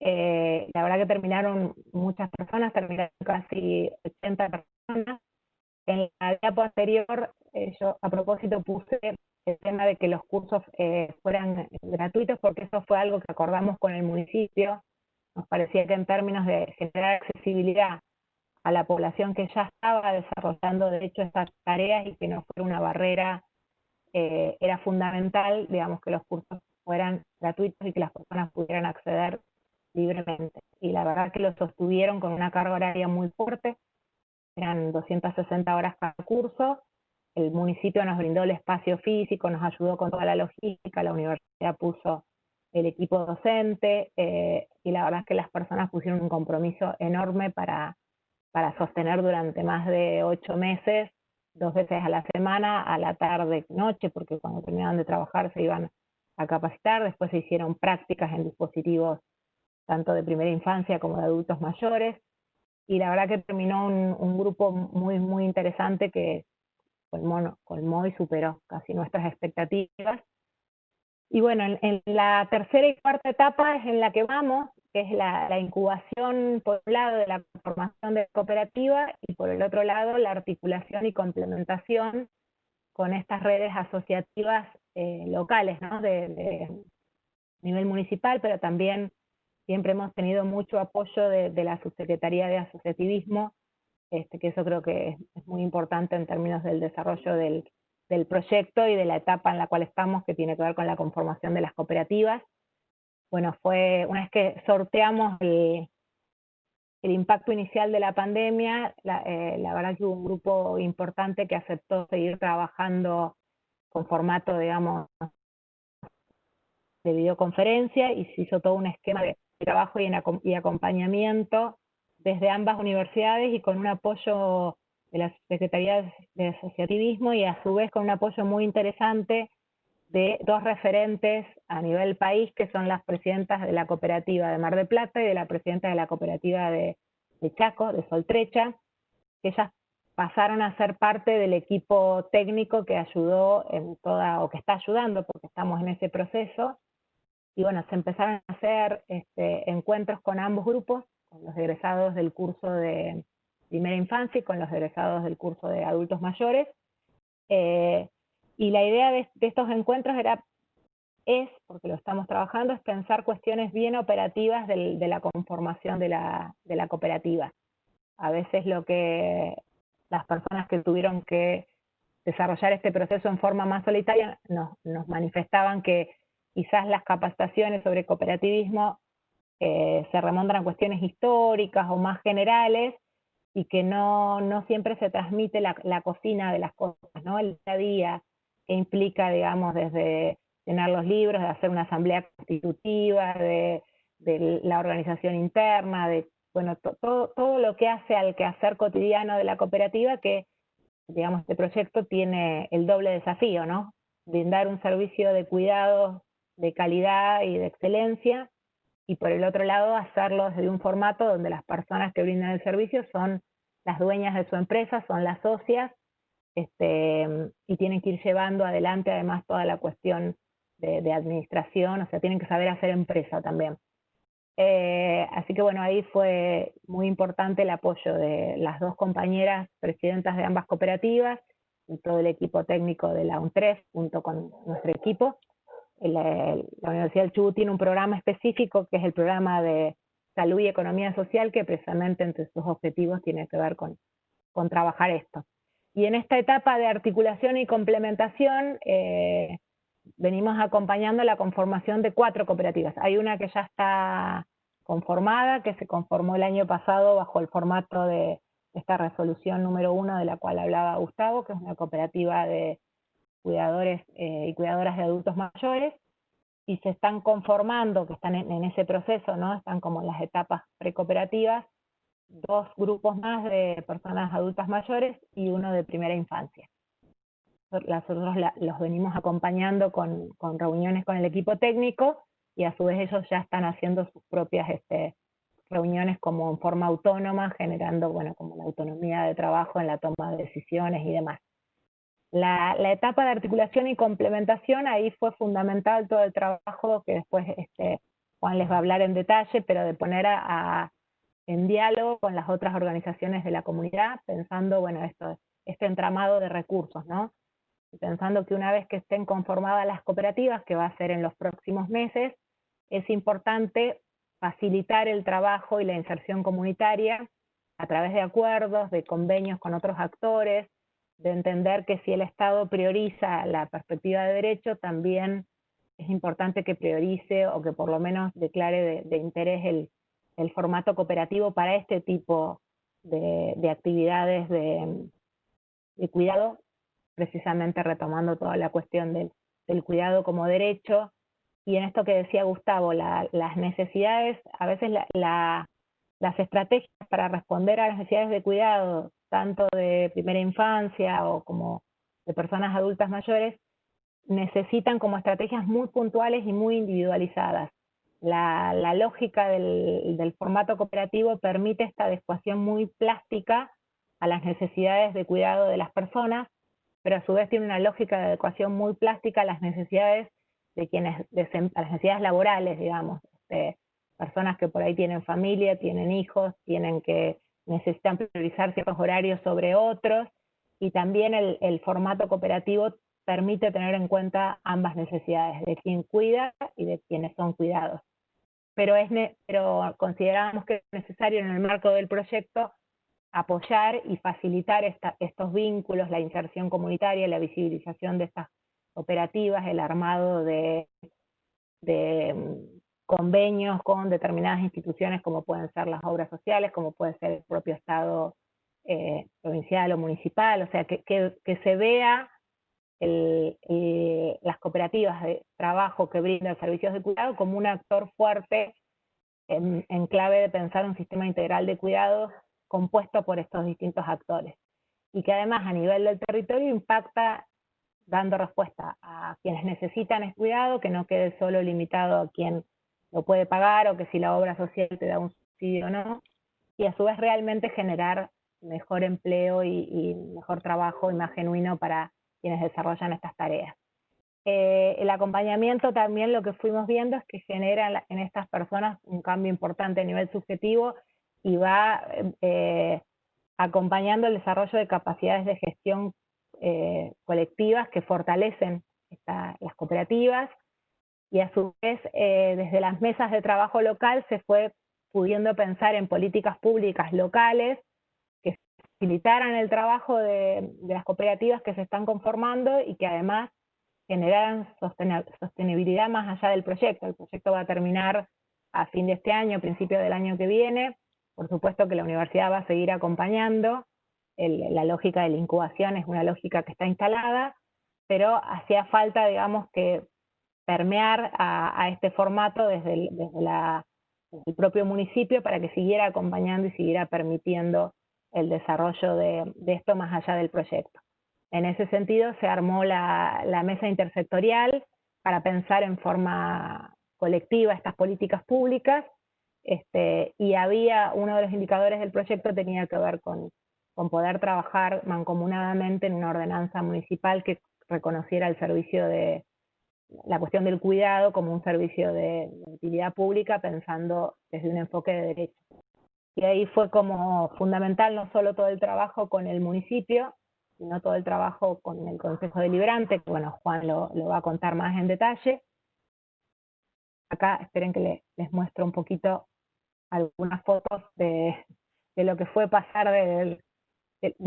Eh, la verdad que terminaron muchas personas, terminaron casi 80 personas. En la etapa anterior, eh, yo a propósito puse el tema de que los cursos eh, fueran gratuitos, porque eso fue algo que acordamos con el municipio. Nos parecía que en términos de generar accesibilidad a la población que ya estaba desarrollando, de hecho, estas tareas y que no fuera una barrera eh, era fundamental, digamos, que los cursos fueran gratuitos y que las personas pudieran acceder libremente. Y la verdad que lo sostuvieron con una carga horaria muy fuerte, eran 260 horas cada curso, el municipio nos brindó el espacio físico, nos ayudó con toda la logística, la universidad puso el equipo docente, eh, y la verdad es que las personas pusieron un compromiso enorme para, para sostener durante más de ocho meses dos veces a la semana, a la tarde, noche, porque cuando terminaban de trabajar se iban a capacitar, después se hicieron prácticas en dispositivos tanto de primera infancia como de adultos mayores, y la verdad que terminó un, grupo muy, muy interesante que colmó, colmó y superó casi nuestras expectativas. Y bueno, en, la tercera y cuarta etapa es en la que vamos, que es la, incubación, por un lado, de la formación de cooperativa y por el otro lado, la articulación y complementación con estas redes asociativas eh, locales, ¿no? De, nivel municipal, pero también siempre hemos tenido mucho apoyo de, la Subsecretaría de Asociativismo, este, que eso creo que es, muy importante en términos del desarrollo del, del proyecto y de la etapa en la cual estamos, que tiene que ver con la conformación de las cooperativas. Bueno, fue una vez que sorteamos el, impacto inicial de la pandemia, eh, la, verdad que hubo un grupo importante que aceptó seguir trabajando con formato, digamos, de videoconferencia y se hizo todo un esquema de trabajo y acompañamiento desde ambas universidades y con un apoyo de la Secretaría de Asociativismo y a su vez con un apoyo muy interesante de dos referentes a nivel país, que son las presidentas de la cooperativa de Mar de Plata y de la presidenta de la cooperativa de, Chaco, de Soltrecha, que ellas pasaron a ser parte del equipo técnico que ayudó o que está ayudando, porque estamos en ese proceso, y bueno, se empezaron a hacer este, encuentros con ambos grupos, con los egresados del curso de primera infancia y con los egresados del curso de adultos mayores, eh, y la idea de, estos encuentros era, es, porque lo estamos trabajando, es pensar cuestiones bien operativas de la conformación de la, de la cooperativa. A veces lo que las personas que tuvieron que desarrollar este proceso en forma más solitaria nos, nos manifestaban que quizás las capacitaciones sobre cooperativismo eh, se remontan a cuestiones históricas o más generales y que no, no siempre se transmite la, la, cocina de las cosas, ¿no? el día a día, que implica, digamos, desde llenar los libros, de hacer una asamblea constitutiva, de, la organización interna, de, bueno, todo, todo lo que hace al quehacer cotidiano de la cooperativa, que, digamos, este proyecto tiene el doble desafío, ¿no? Brindar un servicio de cuidado de calidad y de excelencia, y por el otro lado hacerlo desde un formato donde las personas que brindan el servicio son las dueñas de su empresa, son las socias, este, y tienen que ir llevando adelante además toda la cuestión de, administración, o sea, tienen que saber hacer empresa también. Eh, así que bueno, ahí fue muy importante el apoyo de las dos compañeras presidentas de ambas cooperativas y todo el equipo técnico de la UNTREF junto con nuestro equipo. La, Universidad del Chubut tiene un programa específico que es el programa de salud y economía social que precisamente entre sus objetivos tiene que ver con, con trabajar esto. Y en esta etapa de articulación y complementación eh, venimos acompañando la conformación de cuatro cooperativas. Hay una que ya está conformada, que se conformó el año pasado bajo el formato de esta resolución número uno de la cual hablaba Gustavo, que es una cooperativa de cuidadores eh, y cuidadoras de adultos mayores, y se están conformando, que están en, ese proceso, ¿no? Están como en las etapas precooperativas, dos grupos más de personas adultas mayores y uno de primera infancia. Nosotros los venimos acompañando con, con, reuniones con el equipo técnico y a su vez ellos ya están haciendo sus propias este, reuniones como en forma autónoma, generando, bueno, como la autonomía de trabajo en la toma de decisiones y demás. La, etapa de articulación y complementación, ahí fue fundamental todo el trabajo que después este, Juan les va a hablar en detalle, pero de poner en diálogo con las otras organizaciones de la comunidad, pensando, bueno, esto, este entramado de recursos, ¿no? Pensando que una vez que estén conformadas las cooperativas, que va a ser en los próximos meses, es importante facilitar el trabajo y la inserción comunitaria a través de acuerdos, de convenios con otros actores, de entender que si el Estado prioriza la perspectiva de derecho, también es importante que priorice o que por lo menos declare de, interés el, el, formato cooperativo para este tipo de, de actividades de, de, cuidado, precisamente retomando toda la cuestión del, del, cuidado como derecho. Y en esto que decía Gustavo, la, las necesidades, a veces la, las estrategias para responder a las necesidades de cuidado tanto de primera infancia o como de personas adultas mayores, necesitan como estrategias muy puntuales y muy individualizadas. La, lógica del, formato cooperativo permite esta adecuación muy plástica a las necesidades de cuidado de las personas, pero a su vez tiene una lógica de adecuación muy plástica a las necesidades de quienes, las necesidades laborales, digamos, este, personas que por ahí tienen familia, tienen hijos, tienen que necesitan priorizar ciertos horarios sobre otros, y también el, formato cooperativo permite tener en cuenta ambas necesidades, de quien cuida y de quienes son cuidados. Pero, es pero consideramos que es necesario en el marco del proyecto apoyar y facilitar estos vínculos, la inserción comunitaria, la visibilización de estas operativas, el armado de convenios con determinadas instituciones como pueden ser las obras sociales, como puede ser el propio Estado eh, provincial o municipal, o sea, que, que, se vea las cooperativas de trabajo que brindan servicios de cuidado como un actor fuerte en, clave de pensar un sistema integral de cuidado compuesto por estos distintos actores. Y que además a nivel del territorio impacta dando respuesta a quienes necesitan el cuidado, que no quede solo limitado a quien lo puede pagar o que si la obra social te da un subsidio o no, y a su vez realmente generar mejor empleo y, mejor trabajo y más genuino para quienes desarrollan estas tareas. Eh, el acompañamiento también lo que fuimos viendo es que genera en estas personas un cambio importante a nivel subjetivo y va eh, acompañando el desarrollo de capacidades de gestión eh, colectivas que fortalecen las cooperativas, y a su vez eh, desde las mesas de trabajo local se fue pudiendo pensar en políticas públicas locales que facilitaran el trabajo de, las cooperativas que se están conformando y que además generaran sostenibilidad más allá del proyecto. El proyecto va a terminar a fin de este año, principio del año que viene. Por supuesto que la universidad va a seguir acompañando. la lógica de la incubación es una lógica que está instalada, pero hacía falta, digamos, que permear a, este formato desde el, propio municipio para que siguiera acompañando y siguiera permitiendo el desarrollo de, esto más allá del proyecto. En ese sentido se armó la, mesa intersectorial para pensar en forma colectiva estas políticas públicas este, y había, uno de los indicadores del proyecto tenía que ver con poder trabajar mancomunadamente en una ordenanza municipal que reconociera el servicio de, la cuestión del cuidado como un servicio de, utilidad pública pensando desde un enfoque de derecho. Y ahí fue como fundamental no solo todo el trabajo con el municipio, sino todo el trabajo con el Consejo Deliberante, que bueno, Juan lo, va a contar más en detalle. Acá esperen que les muestro un poquito algunas fotos de, lo que fue pasar de,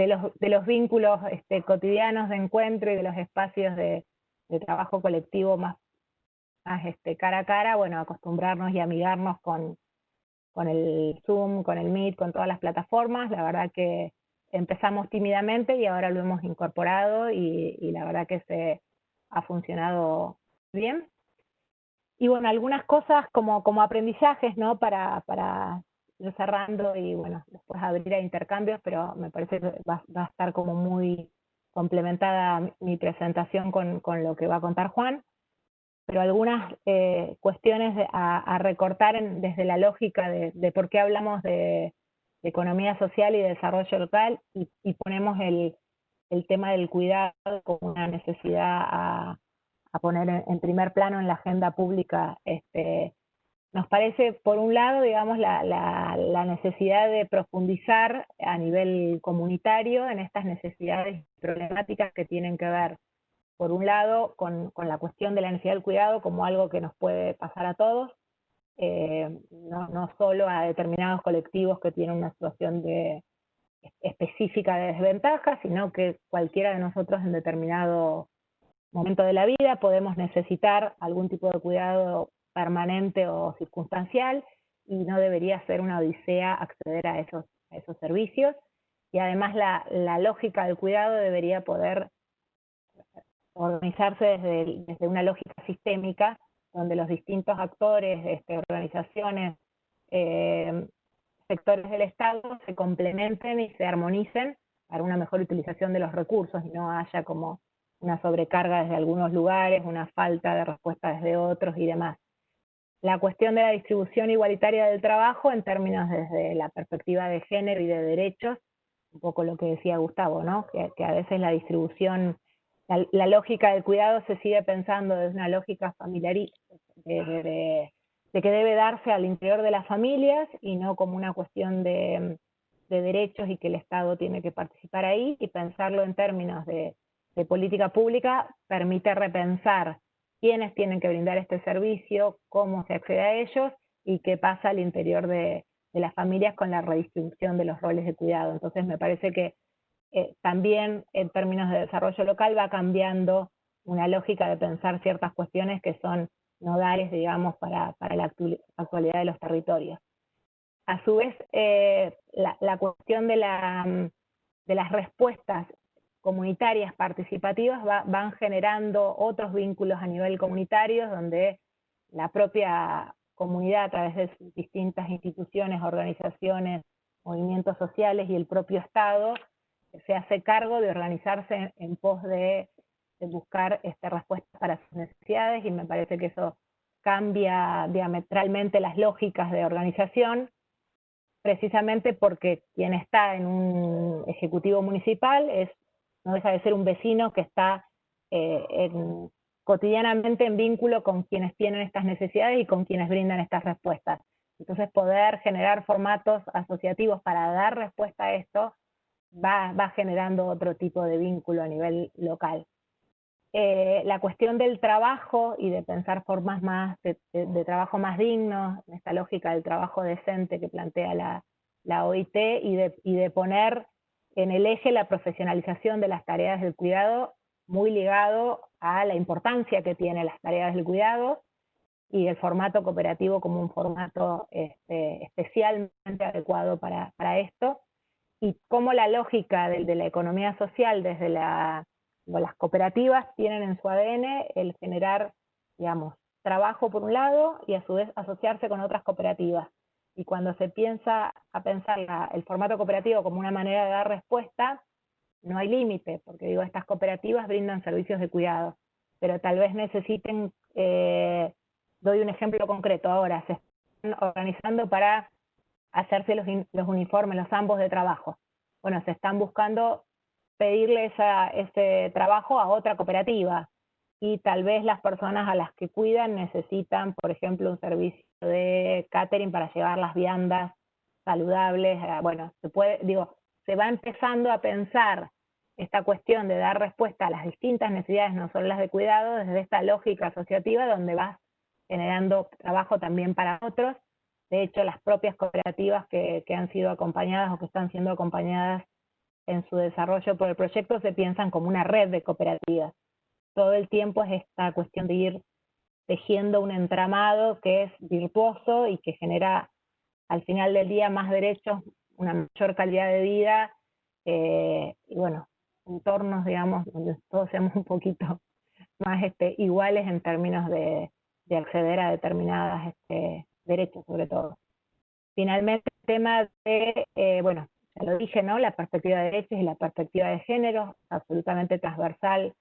los, de los vínculos este, cotidianos de encuentro y de los espacios de, de trabajo colectivo más, más este, cara a cara, bueno, acostumbrarnos y amigarnos con, con el Zoom, con el Meet, con todas las plataformas. La verdad que empezamos tímidamente y ahora lo hemos incorporado y, la verdad que se ha funcionado bien. Y bueno, algunas cosas como, como aprendizajes, ¿no? Para, para ir cerrando y bueno, después abrir a intercambios, pero me parece que va, va a estar como muy complementada mi presentación con, con, lo que va a contar Juan, pero algunas eh, cuestiones a, recortar desde la lógica de, de, por qué hablamos de, economía social y desarrollo local y, ponemos el, el, tema del cuidado como una necesidad a, a poner en, en, primer plano en la agenda pública este, nos parece, por un lado, digamos, la, la, necesidad de profundizar a nivel comunitario en estas necesidades problemáticas que tienen que ver, por un lado, con, con, la cuestión de la necesidad del cuidado como algo que nos puede pasar a todos, eh, no, no, solo a determinados colectivos que tienen una situación de, específica de desventaja, sino que cualquiera de nosotros en determinado momento de la vida podemos necesitar algún tipo de cuidado permanente o circunstancial y no debería ser una odisea acceder a esos, esos servicios. Y además la, lógica del cuidado debería poder organizarse desde, desde una lógica sistémica, donde los distintos actores, este, organizaciones, eh, sectores del Estado se complementen y se armonicen para una mejor utilización de los recursos y no haya como una sobrecarga desde algunos lugares, una falta de respuesta desde otros y demás la cuestión de la distribución igualitaria del trabajo en términos desde la perspectiva de género y de derechos, un poco lo que decía Gustavo, ¿no? que, a veces la distribución, la, lógica del cuidado se sigue pensando desde una lógica familiarista, de, que debe darse al interior de las familias y no como una cuestión de, de derechos y que el Estado tiene que participar ahí, y pensarlo en términos de, de política pública permite repensar quiénes tienen que brindar este servicio, cómo se accede a ellos y qué pasa al interior de, las familias con la redistribución de los roles de cuidado. Entonces me parece que eh, también en términos de desarrollo local va cambiando una lógica de pensar ciertas cuestiones que son nodales, digamos, para, la actualidad de los territorios. A su vez, eh, la, cuestión de, de las respuestas comunitarias participativas van generando otros vínculos a nivel comunitario donde la propia comunidad a través de distintas instituciones, organizaciones, movimientos sociales y el propio Estado se hace cargo de organizarse en, pos de, buscar este, respuestas para sus necesidades y me parece que eso cambia diametralmente las lógicas de organización, precisamente porque quien está en un ejecutivo municipal es no deja de ser un vecino que está eh, cotidianamente en vínculo con quienes tienen estas necesidades y con quienes brindan estas respuestas. Entonces poder generar formatos asociativos para dar respuesta a esto va, generando otro tipo de vínculo a nivel local. Eh, la cuestión del trabajo y de pensar formas más de, trabajo más dignos, esta lógica del trabajo decente que plantea la, la OIT y de, y de poner en el eje la profesionalización de las tareas del cuidado, muy ligado a la importancia que tienen las tareas del cuidado y el formato cooperativo como un formato este, especialmente adecuado para, esto, y cómo la lógica de, la economía social desde las cooperativas tienen en su ADN el generar, digamos, trabajo por un lado y a su vez asociarse con otras cooperativas y cuando se piensa a pensar el formato cooperativo como una manera de dar respuesta, no hay límite, porque digo, estas cooperativas brindan servicios de cuidado, pero tal vez necesiten, eh, doy un ejemplo concreto ahora, se están organizando para hacerse los, los uniformes, los ambos de trabajo. Bueno, se están buscando pedirle ese trabajo a otra cooperativa, y tal vez las personas a las que cuidan necesitan, por ejemplo, un servicio de catering para llevar las viandas saludables. Eh, bueno, se puede, digo, se va empezando a pensar esta cuestión de dar respuesta a las distintas necesidades, no solo las de cuidado, desde esta lógica asociativa donde vas generando trabajo también para otros. De hecho, las propias cooperativas que, que han sido acompañadas o que están siendo acompañadas en su desarrollo por el proyecto se piensan como una red de cooperativas todo el tiempo es esta cuestión de ir tejiendo un entramado que es virtuoso y que genera al final del día más derechos, una mayor calidad de vida, eh, y bueno, entornos, digamos, donde todos seamos un poquito más este, iguales en términos de, acceder a determinados este, derechos, sobre todo. Finalmente, el tema de, eh, bueno, ya lo dije, ¿no? La perspectiva de derechos y la perspectiva de género, absolutamente transversal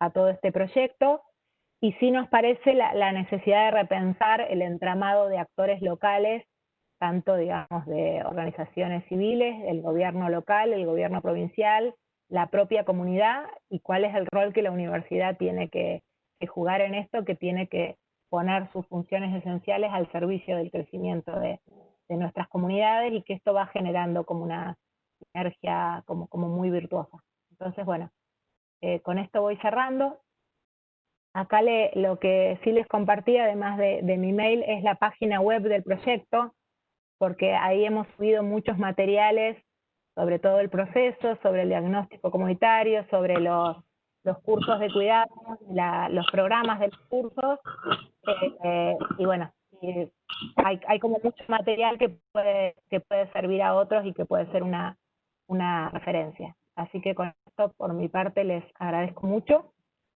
a todo este proyecto y sí nos parece la, necesidad de repensar el entramado de actores locales, tanto digamos de organizaciones civiles, el gobierno local, el gobierno provincial, la propia comunidad y cuál es el rol que la universidad tiene que, jugar en esto, que tiene que poner sus funciones esenciales al servicio del crecimiento de, nuestras comunidades y que esto va generando como una energía como, como muy virtuosa. Entonces, bueno, eh, con esto voy cerrando. Acá le, lo que sí les compartí, además de, mi mail, es la página web del proyecto, porque ahí hemos subido muchos materiales sobre todo el proceso, sobre el diagnóstico comunitario, sobre los, cursos de cuidado, los programas de los cursos, eh, eh, y bueno, hay, como mucho material que puede, que puede servir a otros y que puede ser una, una referencia. Así que con esto, por mi parte, les agradezco mucho.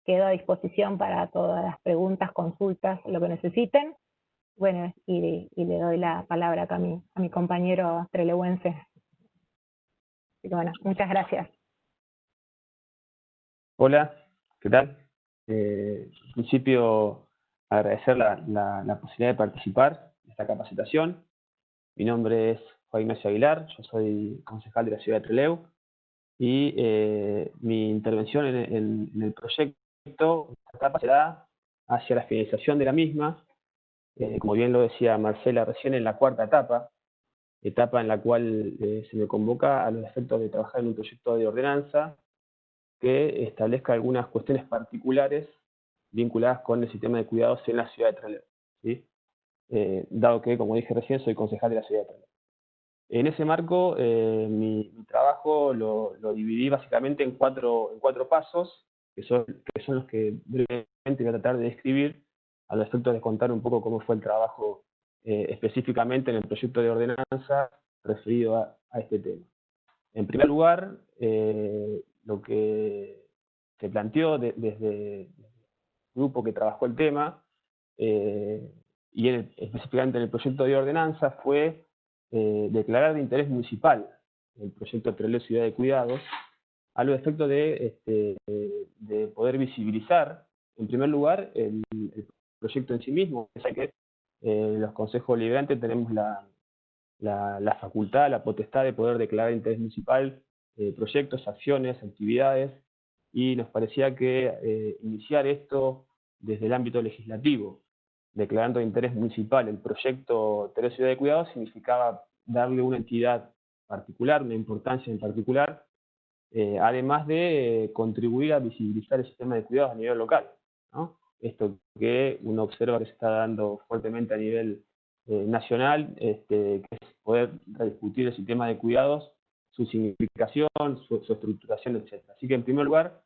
Quedo a disposición para todas las preguntas, consultas, lo que necesiten. Bueno, y, le doy la palabra acá a mi, a mi compañero trelewense. Bueno, muchas gracias. Hola, ¿qué tal? Eh, en principio, agradecer la, la, posibilidad de participar en esta capacitación. Mi nombre es Juan Ignacio Aguilar, yo soy concejal de la ciudad de Trelew y eh, mi intervención en, el proyecto etapa será hacia la finalización de la misma, eh, como bien lo decía Marcela recién, en la cuarta etapa, etapa en la cual eh, se me convoca a los efectos de trabajar en un proyecto de ordenanza que establezca algunas cuestiones particulares vinculadas con el sistema de cuidados en la ciudad de Trelew. ¿sí? dado que, como dije recién, soy concejal de la ciudad de Trelew. En ese marco, eh, mi, trabajo lo, dividí básicamente en cuatro, en cuatro pasos, que son, los que brevemente voy a tratar de describir, al efecto de contar un poco cómo fue el trabajo eh, específicamente en el proyecto de ordenanza referido a, este tema. En primer lugar, eh, lo que se planteó desde el grupo que trabajó el tema, y específicamente en el proyecto de ordenanza, fue eh, declarar de interés municipal el proyecto Treleu Ciudad de Cuidados, a los efectos de, este, de poder visibilizar, en primer lugar, el, proyecto en sí mismo, es que eh, los consejos liberantes tenemos la, facultad, la potestad de poder declarar de interés municipal eh, proyectos, acciones, actividades, y nos parecía que iniciar esto desde el ámbito legislativo, declarando de interés municipal el proyecto Tercera Ciudad de Cuidados significaba darle una entidad particular, una importancia en particular, eh, además de contribuir a visibilizar el sistema de cuidados a nivel local. Esto que uno observa que se está dando fuertemente a nivel eh, nacional, este, que es poder discutir el sistema de cuidados, su significación, su, estructuración, etc. Así que en primer lugar,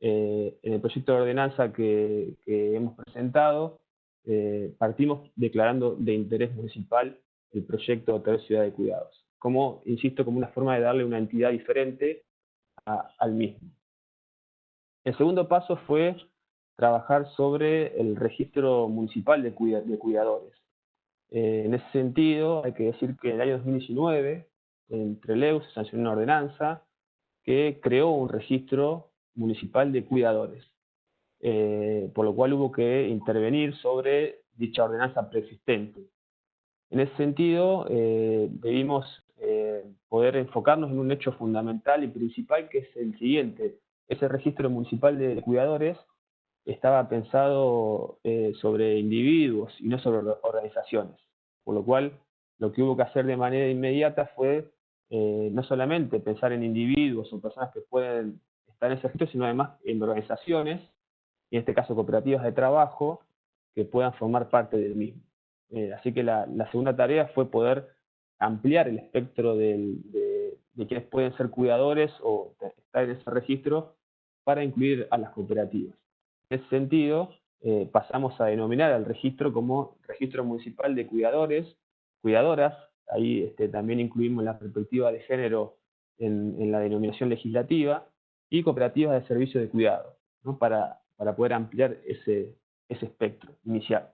eh, en el proyecto de ordenanza que hemos presentado, eh, partimos declarando de interés municipal el proyecto Hotel Ciudad de Cuidados, como, insisto, como una forma de darle una entidad diferente al mismo. El segundo paso fue trabajar sobre el registro municipal de, cuidadores. Eh, en ese sentido, hay que decir que en el año 2019, entre Trelew se sancionó una ordenanza que creó un registro municipal de cuidadores. Eh, por lo cual hubo que intervenir sobre dicha ordenanza preexistente. En ese sentido, eh, debimos poder enfocarnos en un hecho fundamental y principal que es el siguiente. Ese registro municipal de cuidadores estaba pensado eh, sobre individuos y no sobre organizaciones, por lo cual lo que hubo que hacer de manera inmediata fue eh, no solamente pensar en individuos o personas que pueden estar en ese registro, sino además en organizaciones, en este caso cooperativas de trabajo, que puedan formar parte del mismo. Eh, así que la, segunda tarea fue poder ampliar el espectro de, quienes pueden ser cuidadores o estar en ese registro para incluir a las cooperativas. En ese sentido, eh, pasamos a denominar al registro como Registro Municipal de Cuidadores, Cuidadoras, ahí este, también incluimos la perspectiva de género en, la denominación legislativa, y cooperativas de servicio de cuidado, para, para poder ampliar ese, ese espectro inicial.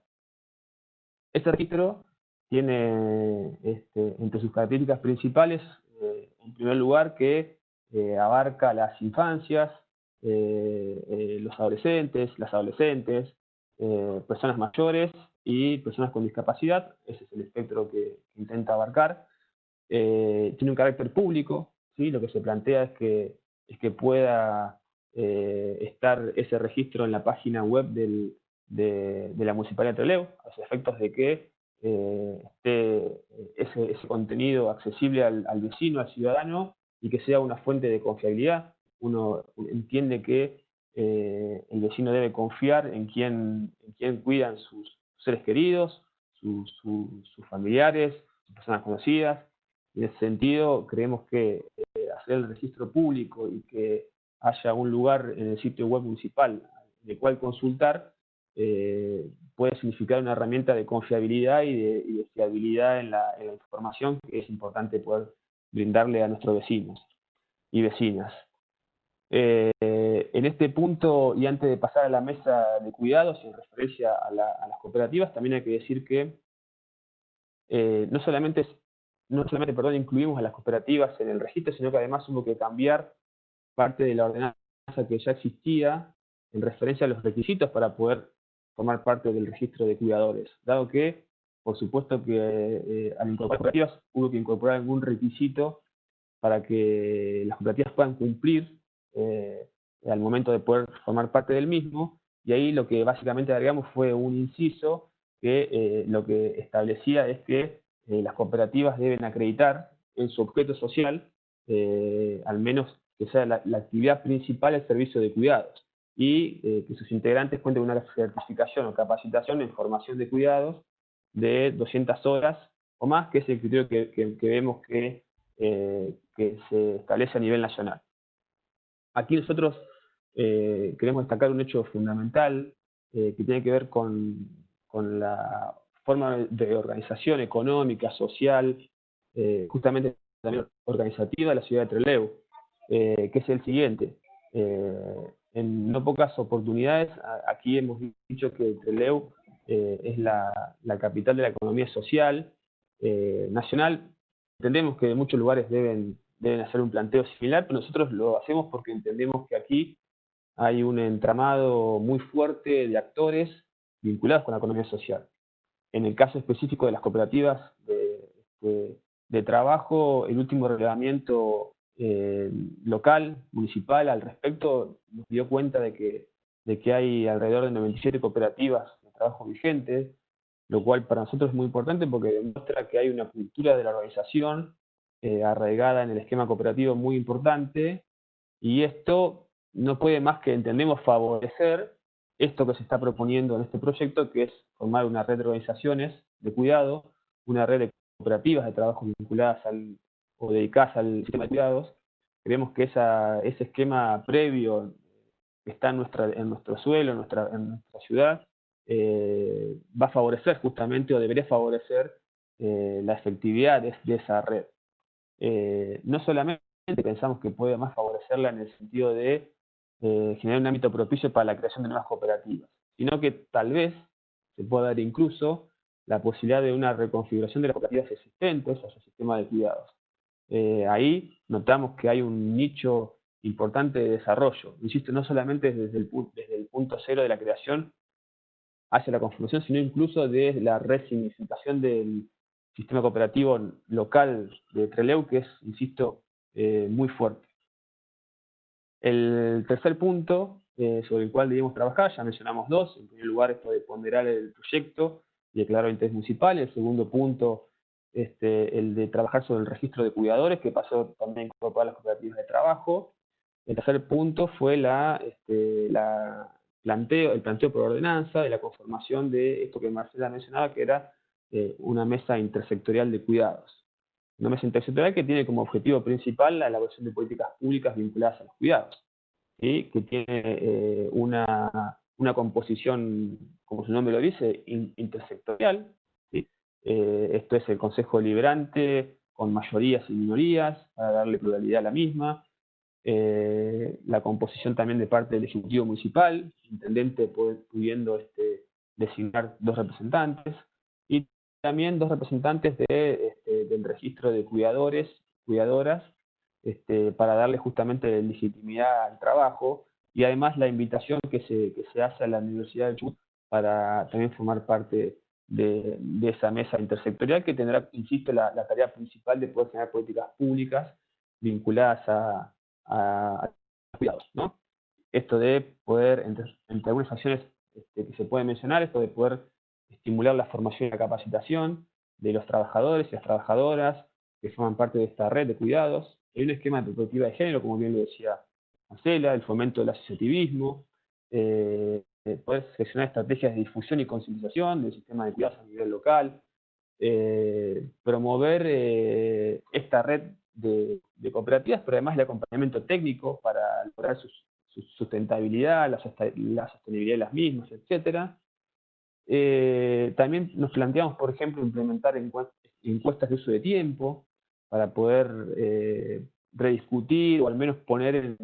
Este registro tiene este, entre sus características principales, eh, en primer lugar, que eh, abarca las infancias, eh, los adolescentes, las adolescentes, personas mayores y personas con discapacidad. Ese es el espectro que, intenta abarcar. tiene un carácter público, ¿sí? lo que se plantea es que, es que pueda estar ese registro en la página web del, de, la Municipalidad de Trelew, a los efectos de que eh, ese, contenido accesible al, vecino, al ciudadano, y que sea una fuente de confiabilidad. Uno entiende que eh, el vecino debe confiar en quien, en quien cuidan sus seres queridos, sus, familiares, sus personas conocidas. En ese sentido, creemos que eh, hacer el registro público y que haya un lugar en el sitio web municipal de cual consultar eh, puede significar una herramienta de confiabilidad y de, fiabilidad en la, información que es importante poder brindarle a nuestros vecinos y vecinas. Eh, en este punto, y antes de pasar a la mesa de cuidados en referencia a, las cooperativas, también hay que decir que eh, no solamente, no solamente perdón, incluimos a las cooperativas en el registro, sino que además hubo que cambiar parte de la ordenanza que ya existía en referencia a los requisitos para poder formar parte del registro de cuidadores, dado que, por supuesto que eh, al incorporar cooperativas hubo que incorporar algún requisito para que las cooperativas puedan cumplir eh, al momento de poder formar parte del mismo, y ahí lo que básicamente agregamos fue un inciso que eh, lo que establecía es que las cooperativas deben acreditar en su objeto social, al menos que sea la, la actividad principal el servicio de cuidados y eh, que sus integrantes cuenten con una certificación o capacitación en formación de cuidados de 200 horas o más, que es el criterio que, vemos que, eh, que, se establece a nivel nacional. Aquí nosotros eh, queremos destacar un hecho fundamental que tiene que ver con, con, la forma de organización económica, social, justamente también organizativa de la ciudad de Trelew, que es el siguiente en no pocas oportunidades, aquí hemos dicho que Trelew eh, es la, capital de la economía social eh, nacional. Entendemos que muchos lugares deben, deben hacer un planteo similar, pero nosotros lo hacemos porque entendemos que aquí hay un entramado muy fuerte de actores vinculados con la economía social. En el caso específico de las cooperativas de, de trabajo, el último relevamiento eh, local, municipal, al respecto, nos dio cuenta de que, de que hay alrededor de 97 cooperativas de trabajo vigentes, lo cual para nosotros es muy importante porque demuestra que hay una cultura de la organización eh, arraigada en el esquema cooperativo muy importante, y esto no puede más que, entendemos, favorecer esto que se está proponiendo en este proyecto, que es formar una red de organizaciones de cuidado, una red de cooperativas de trabajo vinculadas al, o dedicadas al sistema de cuidados, creemos que ese esquema previo que está en, nuestro suelo, en nuestra, ciudad, eh, va a favorecer justamente o debería favorecer eh, la efectividad de, esa red. Eh, no solamente pensamos que puede más favorecerla en el sentido de generar un ámbito propicio para la creación de nuevas cooperativas, sino que tal vez se pueda dar incluso la posibilidad de una reconfiguración de las cooperativas existentes o su sistema de cuidados. Eh, ahí notamos que hay un nicho importante de desarrollo. Insisto, no solamente desde el, el punto cero de la creación hacia la conformación, sino incluso desde la resignificación del sistema cooperativo local de Treleu, que es, insisto, eh, muy fuerte. El tercer punto eh, sobre el cual debemos trabajar, ya mencionamos dos, en primer lugar esto de ponderar el proyecto y declarar interés municipal, el segundo punto, este, el de trabajar sobre el registro de cuidadores, que pasó también por todas las cooperativas de trabajo, el tercer punto fue la, este, la planteo, el planteo por ordenanza de la conformación de esto que Marcela mencionaba, que era eh, una mesa intersectorial de cuidados. Una mesa intersectorial que tiene como objetivo principal la elaboración de políticas públicas vinculadas a los cuidados, y que tiene eh, una, una, composición, como su nombre lo dice, intersectorial. Eh, esto es el Consejo Deliberante con mayorías y minorías, para darle pluralidad a la misma, eh, la composición también de parte del Ejecutivo Municipal, intendente pudiendo este, designar dos representantes, y también dos representantes de, este, del registro de cuidadores, cuidadoras, este, para darle justamente legitimidad al trabajo, y además la invitación que se, que se hace a la Universidad de Chubut para también formar parte de, de, esa mesa intersectorial que tendrá, insisto, la, la tarea principal de poder generar políticas públicas vinculadas a, a, cuidados, ¿no? Esto de poder, entre, algunas acciones este, que se pueden mencionar, esto de poder estimular la formación y la capacitación de los trabajadores y las trabajadoras que forman parte de esta red de cuidados. Hay un esquema de perspectiva de género, como bien lo decía Marcela, el fomento del asociativismo, eh, poder gestionar estrategias de difusión y concientización del sistema de cuidados a nivel local, eh, promover eh, esta red de, cooperativas, pero además el acompañamiento técnico para lograr su, sustentabilidad, la, sostenibilidad de las mismas, etc. Eh, también nos planteamos, por ejemplo, implementar encuestas de uso de tiempo para poder eh, rediscutir o al menos poner en,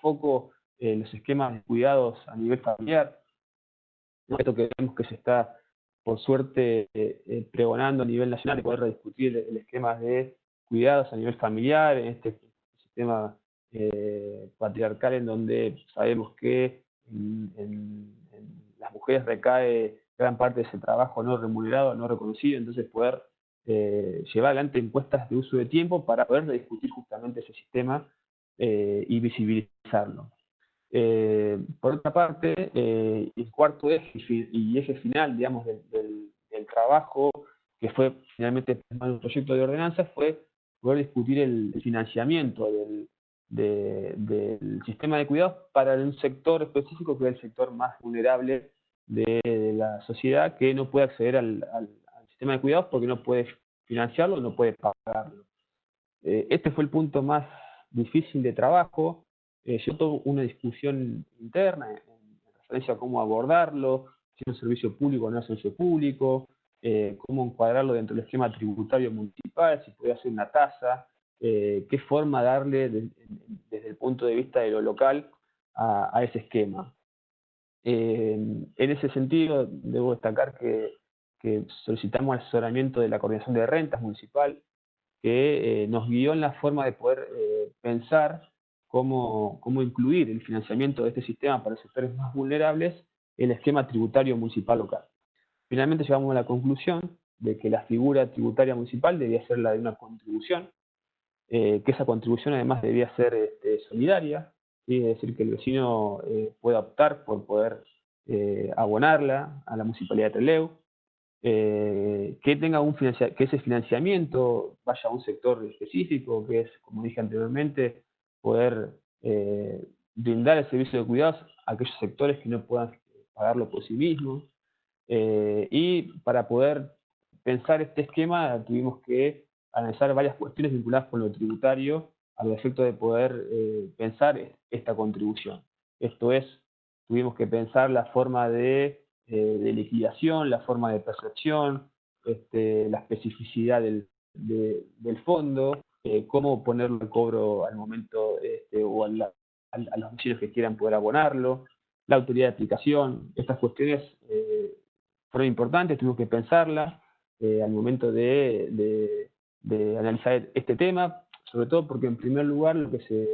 foco eh, los esquemas de cuidados a nivel familiar. Esto que vemos que se está, por suerte, pregonando a nivel nacional, de poder rediscutir el esquema de cuidados a nivel familiar, en este sistema eh, patriarcal en donde sabemos que en, las mujeres recae gran parte de ese trabajo no remunerado, no reconocido, entonces poder eh, llevar adelante encuestas de uso de tiempo para poder discutir justamente ese sistema eh, y visibilizarlo. Por otra parte, el cuarto eje y eje final, digamos, del, trabajo que fue finalmente un proyecto de ordenanza fue poder discutir el financiamiento del, sistema de cuidados para un sector específico que es el sector más vulnerable de, la sociedad que no puede acceder al, sistema de cuidados porque no puede financiarlo, no puede pagarlo. Eh, este fue el punto más difícil de trabajo. Eh, tuve una discusión interna en, referencia a cómo abordarlo, si es un servicio público o no es un servicio público, eh, cómo encuadrarlo dentro del esquema tributario municipal, si puede hacer una tasa, eh, qué forma darle desde el punto de vista de lo local a, ese esquema. Eh, en ese sentido, debo destacar que, solicitamos asesoramiento de la Coordinación de Rentas Municipal, que nos guió en la forma de poder pensar cómo, cómo incluir el financiamiento de este sistema para sectores más vulnerables en el esquema tributario municipal local. Finalmente llegamos a la conclusión de que la figura tributaria municipal debía ser la de una contribución, eh, que esa contribución además debía ser este, solidaria, es decir, que el vecino eh, pueda optar por poder eh, abonarla a la municipalidad de Trelew, que tenga un que ese financiamiento vaya a un sector específico, que es, como dije anteriormente, poder brindar el servicio de cuidados a aquellos sectores que no puedan pagarlo por sí mismos, eh, y para poder pensar este esquema tuvimos que analizar varias cuestiones vinculadas con lo tributario al efecto de poder eh, pensar esta contribución. Esto es, tuvimos que pensar la forma de, eh, liquidación, la forma de percepción, este, la especificidad del, del fondo, cómo ponerlo al cobro al momento este, o a, los vecinos que quieran poder abonarlo, la autoridad de aplicación, estas cuestiones fueron importantes, tuvimos que pensarlas eh, al momento de, analizar este tema, sobre todo porque en primer lugar lo que se,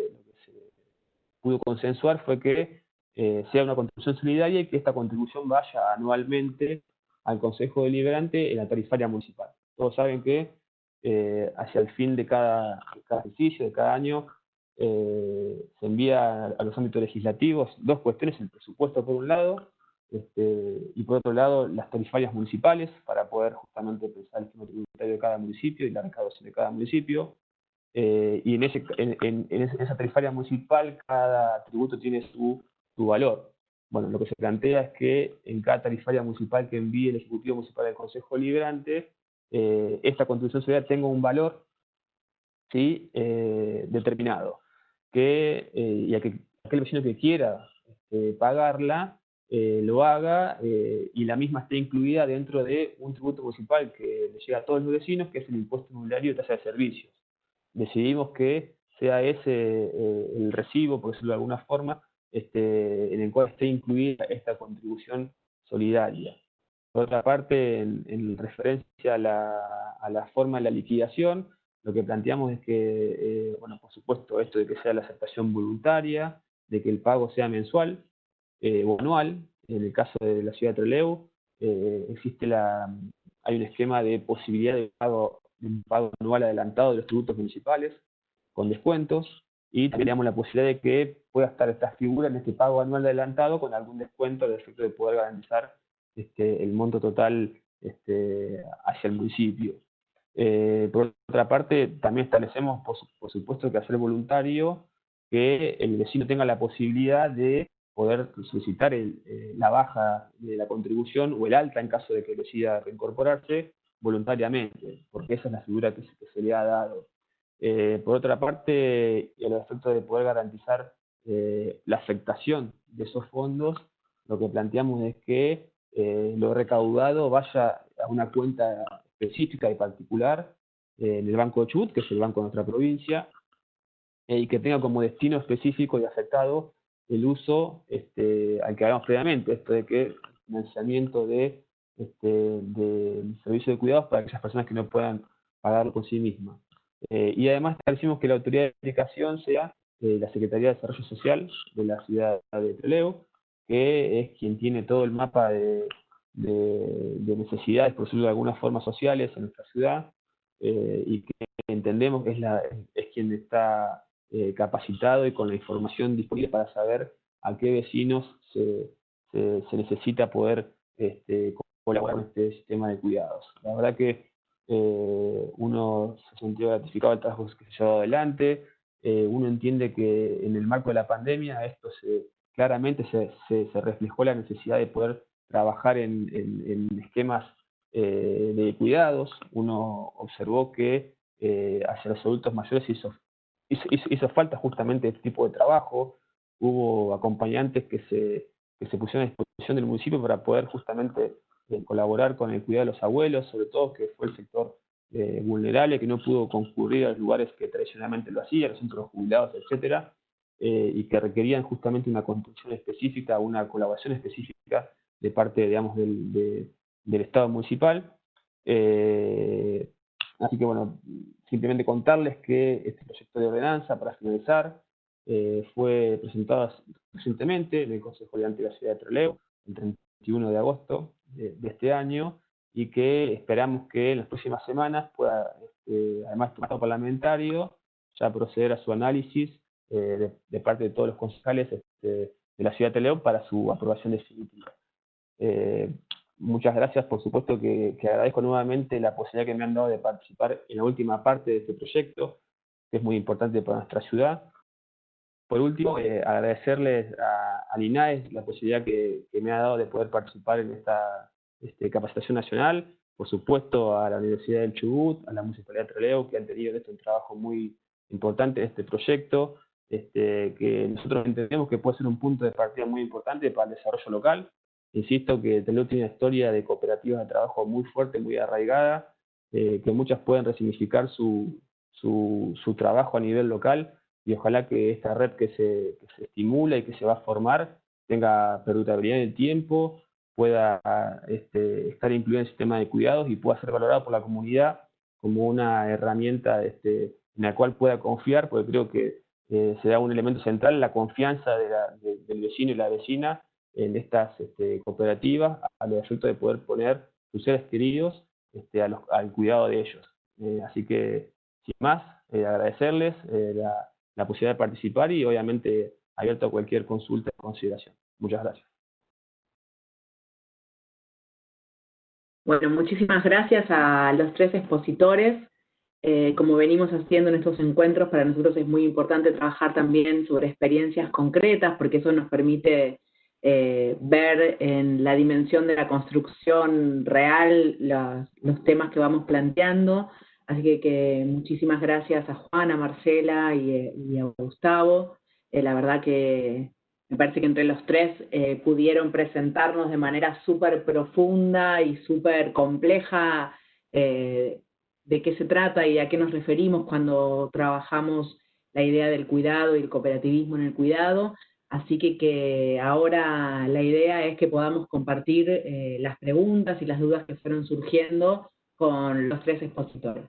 pudo consensuar fue que eh, sea una contribución solidaria y que esta contribución vaya anualmente al Consejo Deliberante en la tarifaria municipal. Todos saben que eh, hacia el fin de cada, ejercicio, de cada año, se envía a los ámbitos legislativos dos cuestiones, el presupuesto por un lado, este, y por otro lado las tarifarias municipales para poder justamente pensar el sistema tributario de cada municipio y la recaudación de cada municipio. y en, ese, en, esa tarifaria municipal cada tributo tiene su, su valor. Bueno, lo que se plantea es que en cada tarifaria municipal que envíe el Ejecutivo Municipal del Consejo Liberante, eh, esta contribución social tenga un valor ¿sí? Eh, determinado. Que, eh, y aquel vecino que quiera este, pagarla, lo haga y la misma esté incluida dentro de un tributo municipal que le llega a todos los vecinos, que es el impuesto inmobiliario de tasa de servicios. Decidimos que sea ese el recibo, por decirlo de alguna forma, este, en el cual esté incluida esta contribución solidaria. Por otra parte, en, referencia a la, forma de la liquidación, lo que planteamos es que, eh, bueno, por supuesto, esto de que sea la aceptación voluntaria, de que el pago sea mensual eh, o anual, en el caso de la ciudad de Trelew, eh, existe la, hay un esquema de posibilidad de pago, de un pago anual adelantado de los tributos municipales, con descuentos, y teníamos la posibilidad de que pueda estar esta figura en este pago anual adelantado con algún descuento al efecto de poder garantizar este, el monto total este, hacia el municipio. Eh, por otra parte, también establecemos, por, supuesto, que hacer voluntario que el vecino tenga la posibilidad de poder solicitar eh, la baja de la contribución o el alta en caso de que decida reincorporarse voluntariamente, porque esa es la figura que se le ha dado. Eh, por otra parte, el efecto de poder garantizar la afectación de esos fondos, lo que planteamos es que eh, lo recaudado vaya a una cuenta específica y particular en el Banco de Chubut, que es el banco de nuestra provincia, y que tenga como destino específico y afectado el uso este, al que hablamos previamente, esto de que el financiamiento de, este, de servicio de cuidados para aquellas personas que no puedan pagarlo por sí mismas. Eh, y además establecimos que la autoridad de aplicación sea eh, la Secretaría de Desarrollo Social de la ciudad de Trelew, que es quien tiene todo el mapa de, necesidades, por decirlo de alguna forma, sociales en nuestra ciudad, eh, y que entendemos es, la, es quien está capacitado y con la información disponible para saber a qué vecinos se, se, necesita poder este, colaborar con este sistema de cuidados. La verdad que eh, uno se sintió gratificado del trabajo que se llevado adelante, eh, uno entiende que en el marco de la pandemia esto se, claramente se, reflejó la necesidad de poder trabajar en, esquemas eh, de cuidados, uno observó que hacia los adultos mayores hizo, hizo, falta justamente este tipo de trabajo, hubo acompañantes que se, que se pusieron a disposición del municipio para poder justamente colaborar con el cuidado de los abuelos, sobre todo que fue el sector eh, vulnerable, que no pudo concurrir a los lugares que tradicionalmente lo hacía, los centros jubilados, etcétera, eh, y que requerían justamente una construcción específica, una colaboración específica de parte, digamos, del, del Estado municipal. Eh, así que, bueno, simplemente contarles que este proyecto de ordenanza, para finalizar, fue presentado recientemente en el Consejo de de la Ciudad de Trelew, el 31 de agosto, de, este año y que esperamos que en las próximas semanas pueda, este, además del parlamentario, ya proceder a su análisis eh, de, parte de todos los concejales este, de la ciudad de León para su aprobación definitiva. Eh, muchas gracias, por supuesto que, agradezco nuevamente la posibilidad que me han dado de participar en la última parte de este proyecto, que es muy importante para nuestra ciudad. Por último, eh, agradecerles a, al INAES la posibilidad que, me ha dado de poder participar en esta este, capacitación nacional, por supuesto a la Universidad del Chubut, a la Municipalidad de Trelew, que han tenido un trabajo muy importante en este proyecto, este, que nosotros entendemos que puede ser un punto de partida muy importante para el desarrollo local. Insisto que Trelew tiene una historia de cooperativas de trabajo muy fuerte, muy arraigada, eh, que muchas pueden resignificar su, su, su trabajo a nivel local y ojalá que esta red que se, estimula y que se va a formar tenga perdurabilidad en el tiempo, pueda este, estar incluida en el sistema de cuidados y pueda ser valorada por la comunidad como una herramienta este, en la cual pueda confiar, porque creo que eh, se da un elemento central, la confianza del vecino y la vecina en estas este, cooperativas, a los efectos de poder poner sus seres queridos este, al cuidado de ellos. Eh, así que, sin más, eh, agradecerles la, la posibilidad de participar y obviamente abierto a cualquier consulta o consideración. Muchas gracias. Bueno, muchísimas gracias a los tres expositores. Eh, como venimos haciendo en estos encuentros, para nosotros es muy importante trabajar también sobre experiencias concretas, porque eso nos permite eh, ver en la dimensión de la construcción real los, temas que vamos planteando. Así que, muchísimas gracias a Juana, Marcela y, a Gustavo. Eh, la verdad que me parece que entre los tres pudieron presentarnos de manera súper profunda y súper compleja de qué se trata y a qué nos referimos cuando trabajamos la idea del cuidado y el cooperativismo en el cuidado. Así que, que ahora la idea es que podamos compartir eh, las preguntas y las dudas que fueron surgiendo con los tres expositores.